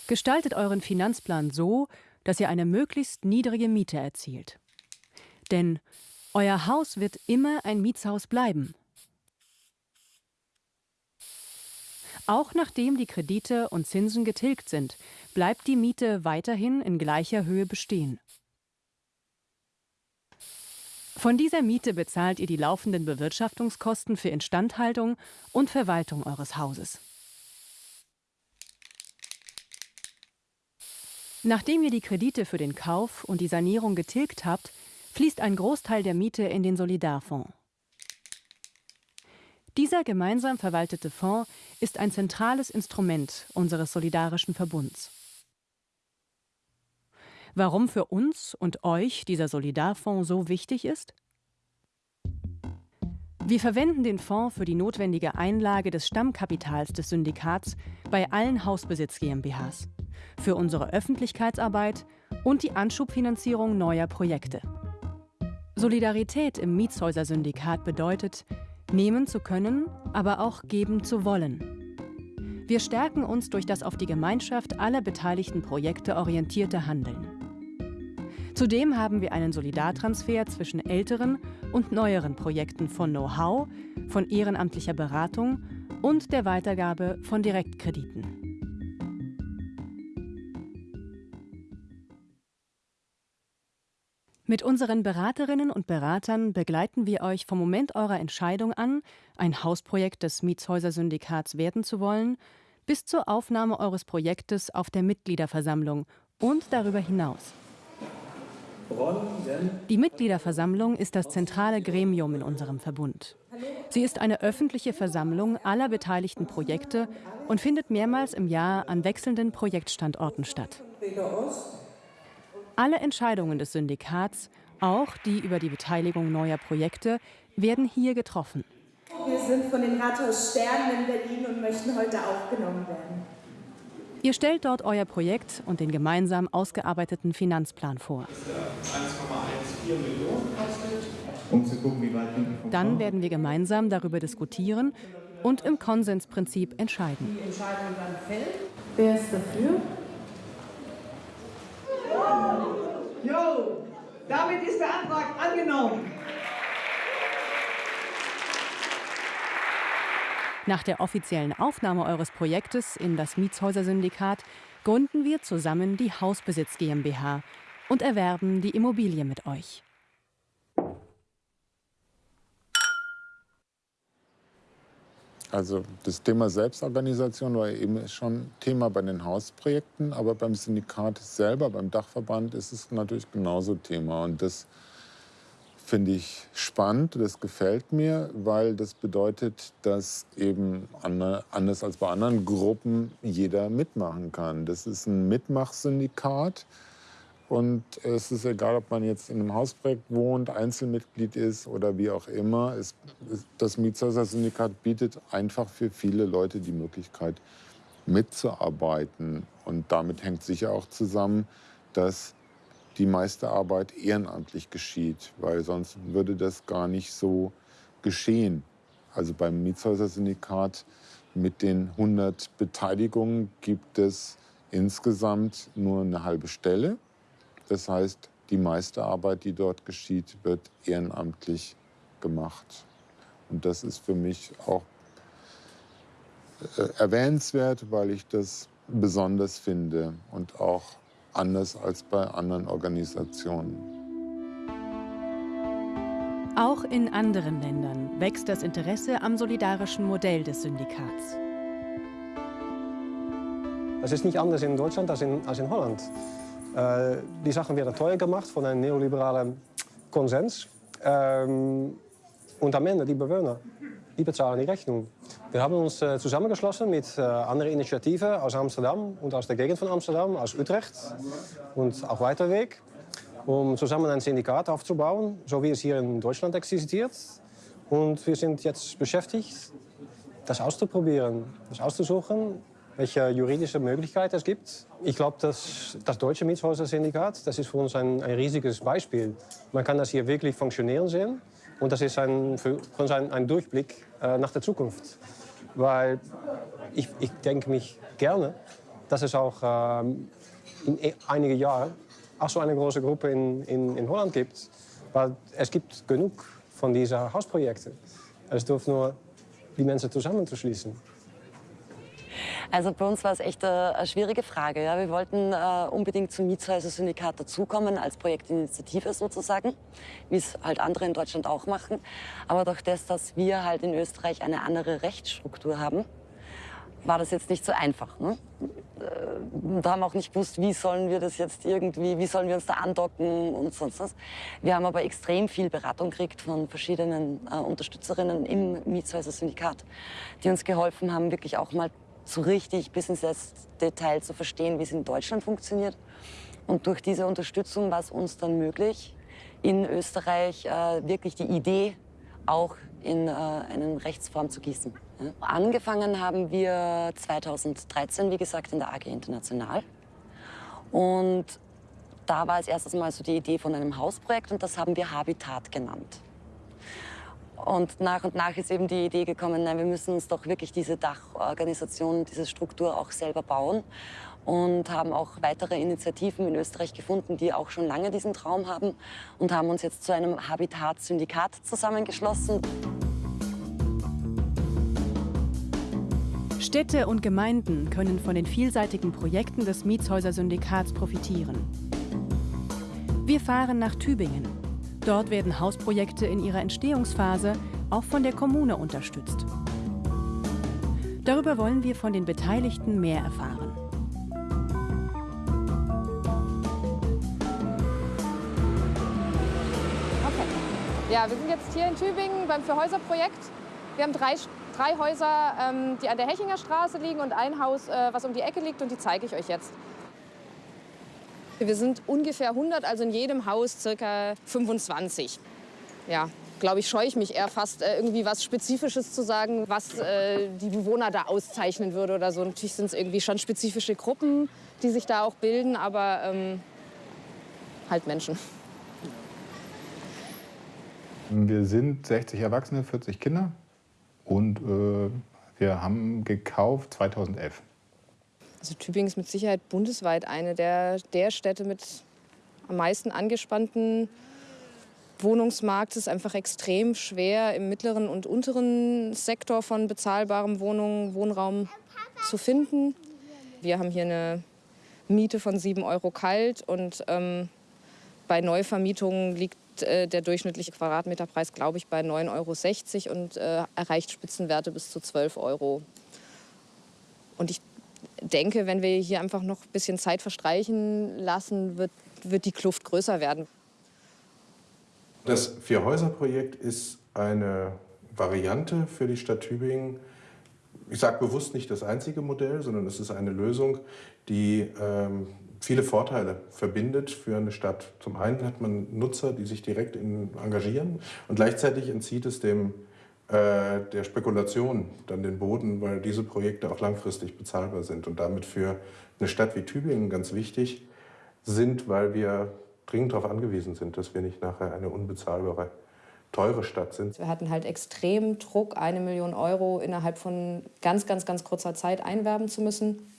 gestaltet euren Finanzplan so, dass ihr eine möglichst niedrige Miete erzielt. Denn euer Haus wird immer ein Mietshaus bleiben. Auch nachdem die Kredite und Zinsen getilgt sind, bleibt die Miete weiterhin in gleicher Höhe bestehen. Von dieser Miete bezahlt ihr die laufenden Bewirtschaftungskosten für Instandhaltung und Verwaltung eures Hauses. Nachdem ihr die Kredite für den Kauf und die Sanierung getilgt habt, fließt ein Großteil der Miete in den Solidarfonds. Dieser gemeinsam verwaltete Fonds ist ein zentrales Instrument unseres solidarischen Verbunds. Warum für uns und euch dieser Solidarfonds so wichtig ist? Wir verwenden den Fonds für die notwendige Einlage des Stammkapitals des Syndikats bei allen Hausbesitz GmbHs, für unsere Öffentlichkeitsarbeit und die Anschubfinanzierung neuer Projekte. Solidarität im Mietshäuser-Syndikat bedeutet, nehmen zu können, aber auch geben zu wollen. Wir stärken uns durch das auf die Gemeinschaft aller beteiligten Projekte orientierte Handeln. Zudem haben wir einen Solidartransfer zwischen älteren und neueren Projekten von Know-how, von ehrenamtlicher Beratung und der Weitergabe von Direktkrediten. Mit unseren Beraterinnen und Beratern begleiten wir euch vom Moment eurer Entscheidung an, ein Hausprojekt des Mietshäuser-Syndikats werden zu wollen, bis zur Aufnahme eures Projektes auf der Mitgliederversammlung und darüber hinaus. Die Mitgliederversammlung ist das zentrale Gremium in unserem Verbund. Sie ist eine öffentliche Versammlung aller beteiligten Projekte und findet mehrmals im Jahr an wechselnden Projektstandorten statt. Alle Entscheidungen des Syndikats, auch die über die Beteiligung neuer Projekte, werden hier getroffen. Wir sind von den Rathaus Sternen in Berlin und möchten heute aufgenommen werden. Ihr stellt dort euer Projekt und den gemeinsam ausgearbeiteten Finanzplan vor. 1,14 Millionen kostet. Um zu gucken, wie weit Dann werden wir gemeinsam darüber diskutieren und im Konsensprinzip entscheiden. Die Entscheidung dann fällt. Wer ist dafür? Jo, damit ist der Antrag angenommen. Nach der offiziellen Aufnahme eures Projektes in das Mietshäuser-Syndikat gründen wir zusammen die Hausbesitz GmbH und erwerben die Immobilie mit euch. Also das Thema Selbstorganisation war eben schon Thema bei den Hausprojekten, aber beim Syndikat selber, beim Dachverband ist es natürlich genauso Thema. Und das finde ich spannend, das gefällt mir, weil das bedeutet, dass eben anders als bei anderen Gruppen jeder mitmachen kann. Das ist ein Mitmachsyndikat. Und es ist egal, ob man jetzt in einem Hausprojekt wohnt, Einzelmitglied ist oder wie auch immer. Es, das Mietshäuser-Syndikat bietet einfach für viele Leute die Möglichkeit, mitzuarbeiten. Und damit hängt sicher auch zusammen, dass die meiste Arbeit ehrenamtlich geschieht, weil sonst würde das gar nicht so geschehen. Also beim Mietshäuser-Syndikat mit den 100 Beteiligungen gibt es insgesamt nur eine halbe Stelle. Das heißt, die meiste Arbeit, die dort geschieht, wird ehrenamtlich gemacht. Und das ist für mich auch äh, erwähnenswert, weil ich das besonders finde und auch anders als bei anderen Organisationen. Auch in anderen Ländern wächst das Interesse am solidarischen Modell des Syndikats. Es ist nicht anders in Deutschland als in, als in Holland. Äh, die Sachen werden teuer gemacht von einem neoliberalen Konsens. Ähm, und am Ende die Bewohner, die bezahlen die Rechnung. Wir haben uns äh, zusammengeschlossen mit äh, anderen Initiativen aus Amsterdam und aus der Gegend von Amsterdam, aus Utrecht und auch weiter weg, um zusammen ein Syndikat aufzubauen, so wie es hier in Deutschland existiert. Und wir sind jetzt beschäftigt, das auszuprobieren, das auszusuchen, welche juridische Möglichkeiten es gibt. Ich glaube, dass das deutsche Mietshäuser-Syndikat, das ist für uns ein, ein riesiges Beispiel. Man kann das hier wirklich funktionieren sehen. Und das ist ein, für uns ein, ein Durchblick äh, nach der Zukunft. weil ich, ich denke mich gerne, dass es auch ähm, in e- einigen Jahren auch so eine große Gruppe in, in, in Holland gibt. Weil es gibt genug von diesen Hausprojekten. Es dürfen nur die Menschen zusammenzuschließen. Also bei uns war es echt eine, eine schwierige Frage. Ja. Wir wollten äh, unbedingt zum Mietshäuser-Syndikat dazukommen, als Projektinitiative sozusagen, wie es halt andere in Deutschland auch machen. Aber durch das, dass wir halt in Österreich eine andere Rechtsstruktur haben, war das jetzt nicht so einfach. Ne? Äh, da haben wir auch nicht gewusst, wie sollen wir das jetzt irgendwie, wie sollen wir uns da andocken und sonst was. Wir haben aber extrem viel Beratung gekriegt von verschiedenen äh, Unterstützerinnen im Mietshäuser-Syndikat, die uns geholfen haben, wirklich auch mal so richtig bis ins Detail zu verstehen, wie es in Deutschland funktioniert. Und durch diese Unterstützung war es uns dann möglich, in Österreich äh, wirklich die Idee auch in äh, eine Rechtsform zu gießen. Ja. Angefangen haben wir 2013, wie gesagt, in der AG International. Und da war es erstes Mal so die Idee von einem Hausprojekt und das haben wir Habitat genannt. Und nach und nach ist eben die Idee gekommen, nein, wir müssen uns doch wirklich diese Dachorganisation, diese Struktur auch selber bauen. Und haben auch weitere Initiativen in Österreich gefunden, die auch schon lange diesen Traum haben und haben uns jetzt zu einem Habitat-Syndikat zusammengeschlossen. Städte und Gemeinden können von den vielseitigen Projekten des Mietshäuser-Syndikats profitieren. Wir fahren nach Tübingen. Dort werden Hausprojekte in ihrer Entstehungsphase auch von der Kommune unterstützt. Darüber wollen wir von den Beteiligten mehr erfahren. Okay. Ja, wir sind jetzt hier in Tübingen beim Für-Häuser-Projekt. Wir haben drei, drei Häuser, ähm, die an der Hechinger Straße liegen und ein Haus, äh, was um die Ecke liegt und die zeige ich euch jetzt. Wir sind ungefähr 100, also in jedem Haus circa 25. Ja, glaube ich, scheue ich mich eher fast, äh, irgendwie was Spezifisches zu sagen, was äh, die Bewohner da auszeichnen würde oder so. Natürlich sind es irgendwie schon spezifische Gruppen, die sich da auch bilden, aber ähm, halt Menschen. Wir sind 60 Erwachsene, 40 Kinder und äh, wir haben gekauft 2011. Also Tübingen ist mit Sicherheit bundesweit eine der, der Städte mit am meisten angespannten Wohnungsmarkt. Es ist einfach extrem schwer, im mittleren und unteren Sektor von bezahlbarem Wohnung, Wohnraum zu finden. Wir haben hier eine Miete von 7 Euro kalt und ähm, bei Neuvermietungen liegt äh, der durchschnittliche Quadratmeterpreis, glaube ich, bei 9,60 Euro und äh, erreicht Spitzenwerte bis zu 12 Euro. Und ich denke, wenn wir hier einfach noch ein bisschen Zeit verstreichen lassen, wird, wird die Kluft größer werden. Das Vier-Häuser-Projekt ist eine Variante für die Stadt Tübingen. Ich sage bewusst nicht das einzige Modell, sondern es ist eine Lösung, die ähm, viele Vorteile verbindet für eine Stadt. Zum einen hat man Nutzer, die sich direkt in, engagieren und gleichzeitig entzieht es dem der Spekulation dann den Boden, weil diese Projekte auch langfristig bezahlbar sind und damit für eine Stadt wie Tübingen ganz wichtig sind, weil wir dringend darauf angewiesen sind, dass wir nicht nachher eine unbezahlbare, teure Stadt sind. Wir hatten halt extrem Druck, eine Million Euro innerhalb von ganz, ganz, ganz kurzer Zeit einwerben zu müssen.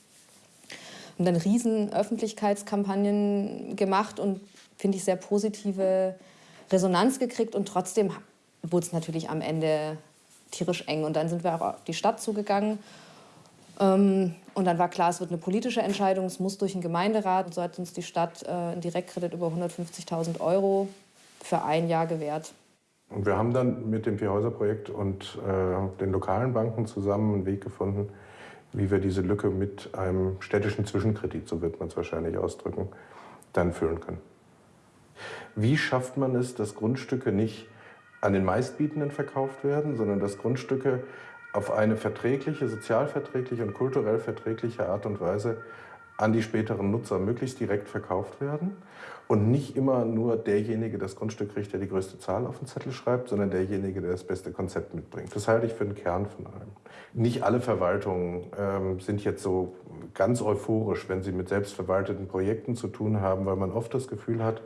Und dann riesen Öffentlichkeitskampagnen gemacht und, finde ich, sehr positive Resonanz gekriegt. Und trotzdem wurde es natürlich am Ende tierisch eng. Und dann sind wir auch auf die Stadt zugegangen. Ähm, und dann war klar, es wird eine politische Entscheidung, es muss durch den Gemeinderat. Und so hat uns die Stadt äh, einen Direktkredit über 150.000 Euro für ein Jahr gewährt. Und wir haben dann mit dem Vierhäuser-Projekt und äh, den lokalen Banken zusammen einen Weg gefunden, wie wir diese Lücke mit einem städtischen Zwischenkredit, so wird man es wahrscheinlich ausdrücken, dann füllen können. Wie schafft man es, dass Grundstücke nicht an den Meistbietenden verkauft werden, sondern dass Grundstücke auf eine verträgliche, sozialverträgliche und kulturell verträgliche Art und Weise an die späteren Nutzer möglichst direkt verkauft werden und nicht immer nur derjenige das Grundstück kriegt, der die größte Zahl auf den Zettel schreibt, sondern derjenige, der das beste Konzept mitbringt. Das halte ich für den Kern von allem. Nicht alle Verwaltungen ähm, sind jetzt so ganz euphorisch, wenn sie mit selbstverwalteten Projekten zu tun haben, weil man oft das Gefühl hat,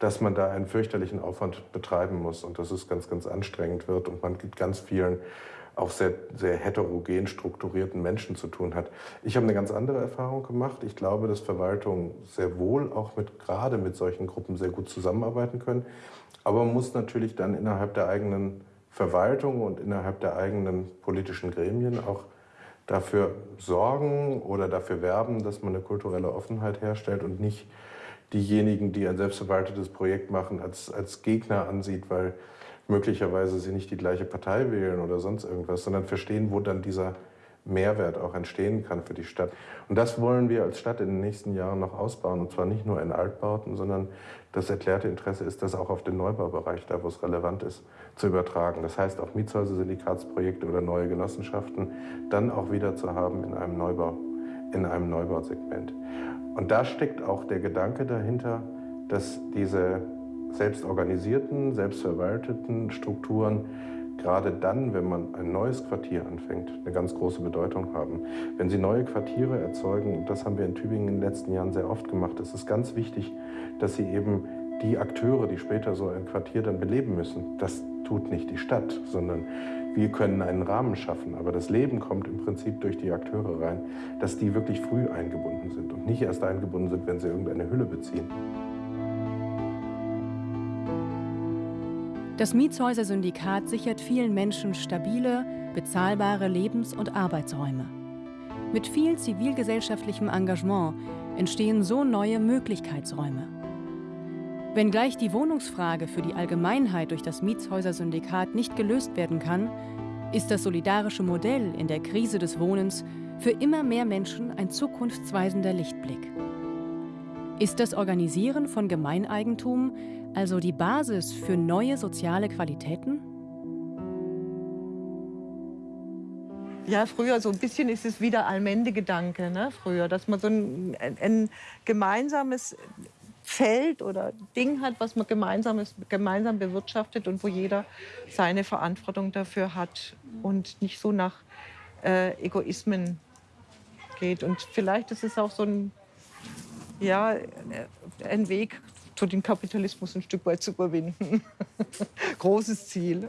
dass man da einen fürchterlichen Aufwand betreiben muss und dass es ganz, ganz anstrengend wird und man gibt ganz vielen auch sehr, sehr heterogen strukturierten Menschen zu tun hat. Ich habe eine ganz andere Erfahrung gemacht. Ich glaube, dass Verwaltungen sehr wohl auch mit, gerade mit solchen Gruppen sehr gut zusammenarbeiten können. Aber man muss natürlich dann innerhalb der eigenen Verwaltung und innerhalb der eigenen politischen Gremien auch dafür sorgen oder dafür werben, dass man eine kulturelle Offenheit herstellt und nicht diejenigen, die ein selbstverwaltetes Projekt machen, als, als Gegner ansieht, weil möglicherweise sie nicht die gleiche Partei wählen oder sonst irgendwas, sondern verstehen, wo dann dieser Mehrwert auch entstehen kann für die Stadt. Und das wollen wir als Stadt in den nächsten Jahren noch ausbauen. Und zwar nicht nur in Altbauten, sondern das erklärte Interesse ist, das auch auf den Neubaubereich, da wo es relevant ist, zu übertragen. Das heißt, auch Mietshäuser-Syndikatsprojekte oder neue Genossenschaften dann auch wieder zu haben in einem Neubau, in einem Neubausegment. Und da steckt auch der Gedanke dahinter, dass diese selbstorganisierten, selbstverwalteten Strukturen gerade dann, wenn man ein neues Quartier anfängt, eine ganz große Bedeutung haben. Wenn Sie neue Quartiere erzeugen, und das haben wir in Tübingen in den letzten Jahren sehr oft gemacht, ist es ganz wichtig, dass Sie eben die Akteure, die später so ein Quartier dann beleben müssen, das tut nicht die Stadt, sondern wir können einen Rahmen schaffen. Aber das Leben kommt im Prinzip durch die Akteure rein, dass die wirklich früh eingebunden sind und nicht erst eingebunden sind, wenn sie irgendeine Hülle beziehen. Das Mietshäuser-Syndikat sichert vielen Menschen stabile, bezahlbare Lebens- und Arbeitsräume. Mit viel zivilgesellschaftlichem Engagement entstehen so neue Möglichkeitsräume. Wenngleich die Wohnungsfrage für die Allgemeinheit durch das Mietshäuser-Syndikat nicht gelöst werden kann, ist das solidarische Modell in der Krise des Wohnens für immer mehr Menschen ein zukunftsweisender Lichtblick. Ist das Organisieren von Gemeineigentum also die Basis für neue soziale Qualitäten? Ja, früher so ein bisschen ist es wieder Allmende-Gedanke, ne? früher, dass man so ein, ein, gemeinsames Feld oder Ding hat, was man gemeinsames, gemeinsam bewirtschaftet und wo jeder seine Verantwortung dafür hat und nicht so nach äh, Egoismen geht. Und vielleicht ist es auch so ein, ja, ein Weg den Kapitalismus ein Stück weit zu überwinden. Großes Ziel.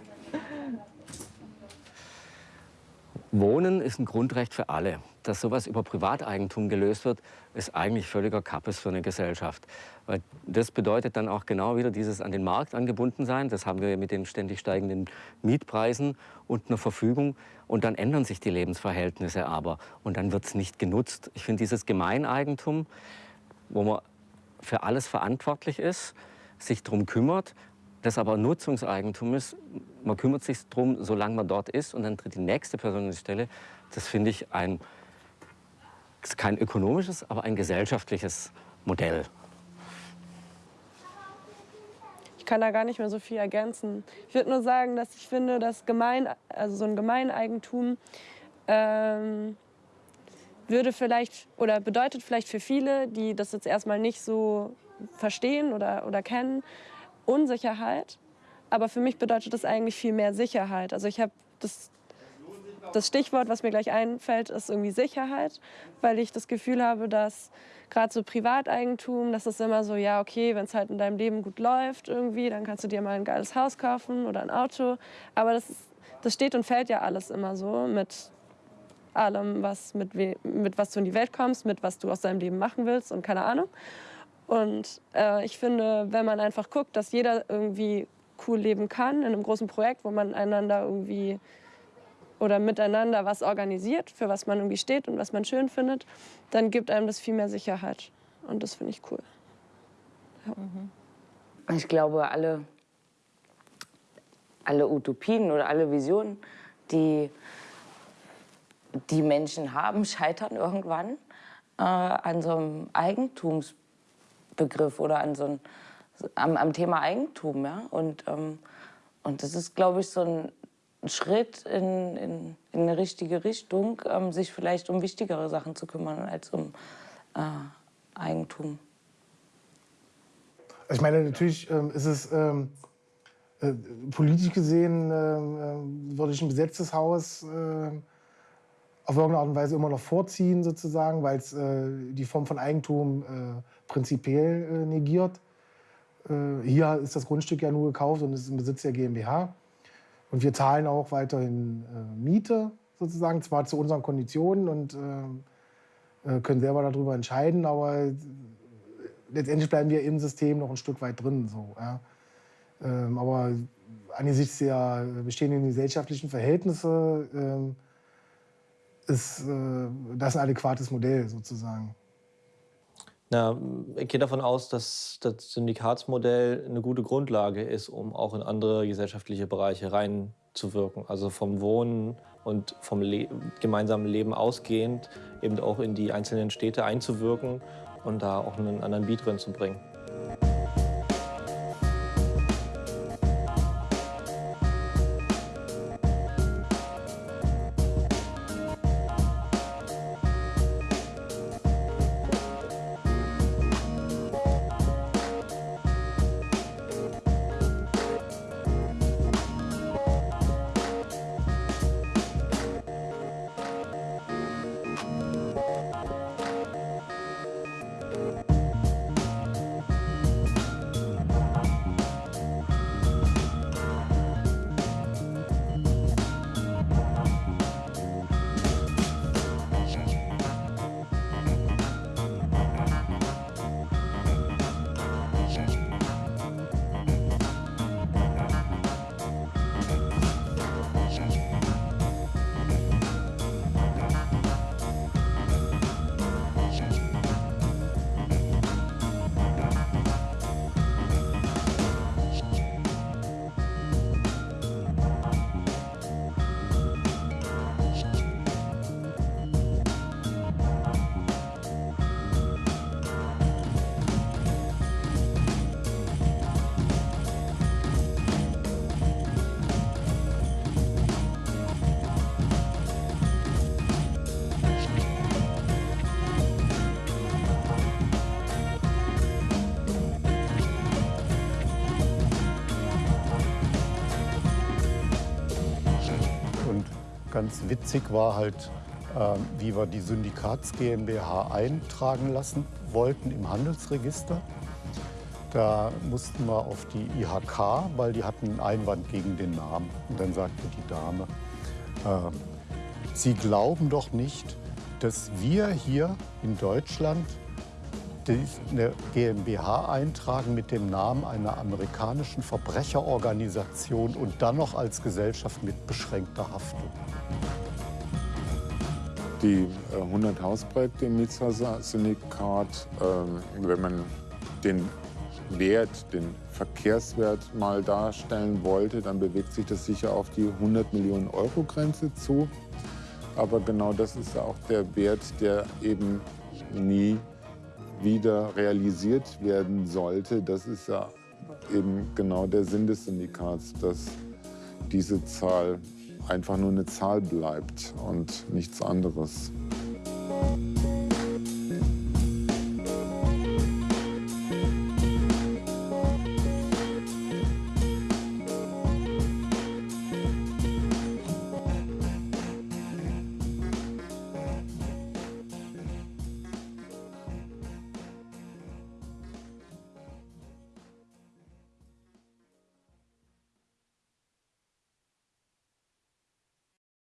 Wohnen ist ein Grundrecht für alle. Dass sowas über Privateigentum gelöst wird, ist eigentlich völliger Kappes für eine Gesellschaft. Weil das bedeutet dann auch genau wieder dieses an den Markt angebunden sein. Das haben wir mit den ständig steigenden Mietpreisen und einer Verfügung. Und dann ändern sich die Lebensverhältnisse aber. Und dann wird es nicht genutzt. Ich finde dieses Gemeineigentum, wo man für alles verantwortlich ist, sich darum kümmert, das aber Nutzungseigentum ist. Man kümmert sich darum, solange man dort ist und dann tritt die nächste Person an die Stelle. Das finde ich ein, kein ökonomisches, aber ein gesellschaftliches Modell. Ich kann da gar nicht mehr so viel ergänzen. Ich würde nur sagen, dass ich finde, dass Gemein, also so ein Gemeineigentum ähm, würde vielleicht oder bedeutet vielleicht für viele, die das jetzt erstmal nicht so verstehen oder, oder kennen, Unsicherheit. Aber für mich bedeutet das eigentlich viel mehr Sicherheit. Also ich habe das, das Stichwort, was mir gleich einfällt, ist irgendwie Sicherheit, weil ich das Gefühl habe, dass gerade so Privateigentum, das ist immer so, ja, okay, wenn es halt in deinem Leben gut läuft irgendwie, dann kannst du dir mal ein geiles Haus kaufen oder ein Auto. Aber das, ist, das steht und fällt ja alles immer so mit allem, was mit, mit was du in die Welt kommst, mit was du aus deinem Leben machen willst und keine Ahnung. Und äh, ich finde, wenn man einfach guckt, dass jeder irgendwie cool leben kann in einem großen Projekt, wo man einander irgendwie oder miteinander was organisiert, für was man irgendwie steht und was man schön findet, dann gibt einem das viel mehr Sicherheit. Und das finde ich cool. Ja. Mhm. Ich glaube, alle, alle Utopien oder alle Visionen, die die Menschen haben, scheitern irgendwann äh, an so einem Eigentumsbegriff oder an so einem, am, am Thema Eigentum. Ja? Und, ähm, und das ist, glaube ich, so ein Schritt in, in, in eine richtige Richtung, ähm, sich vielleicht um wichtigere Sachen zu kümmern als um äh, Eigentum. Ich meine, natürlich ähm, ist es ähm, äh, politisch gesehen, äh, würde ich ein besetztes Haus äh, auf irgendeine Art und Weise immer noch vorziehen, sozusagen, weil es äh, die Form von Eigentum äh, prinzipiell äh, negiert. Äh, hier ist das Grundstück ja nur gekauft und ist im Besitz der GmbH. Und wir zahlen auch weiterhin äh, Miete sozusagen, zwar zu unseren Konditionen und äh, können selber darüber entscheiden, aber letztendlich bleiben wir im System noch ein Stück weit drin. So, ja. ähm, aber angesichts der bestehenden gesellschaftlichen Verhältnisse ähm, ist äh, das ein adäquates Modell sozusagen. Na, ich gehe davon aus, dass das Syndikatsmodell eine gute Grundlage ist, um auch in andere gesellschaftliche Bereiche reinzuwirken. Also vom Wohnen und vom Le gemeinsamen Leben ausgehend eben auch in die einzelnen Städte einzuwirken und da auch einen anderen Beat drin zu bringen. Ganz witzig war halt, äh, wie wir die Syndikats GmbH eintragen lassen wollten im Handelsregister. Da mussten wir auf die IHK, weil die hatten einen Einwand gegen den Namen. Und dann sagte die Dame, äh, Sie glauben doch nicht, dass wir hier in Deutschland eine GmbH eintragen mit dem Namen einer amerikanischen Verbrecherorganisation und dann noch als Gesellschaft mit beschränkter Haftung. Die 100 äh, Hausprojekte im Mietshäuser-Syndikat, äh, wenn man den Wert, den Verkehrswert mal darstellen wollte, dann bewegt sich das sicher auf die 100 Millionen Euro Grenze zu. Aber genau das ist auch der Wert, der eben nie wieder realisiert werden sollte. Das ist ja eben genau der Sinn des Syndikats, dass diese Zahl einfach nur eine Zahl bleibt und nichts anderes.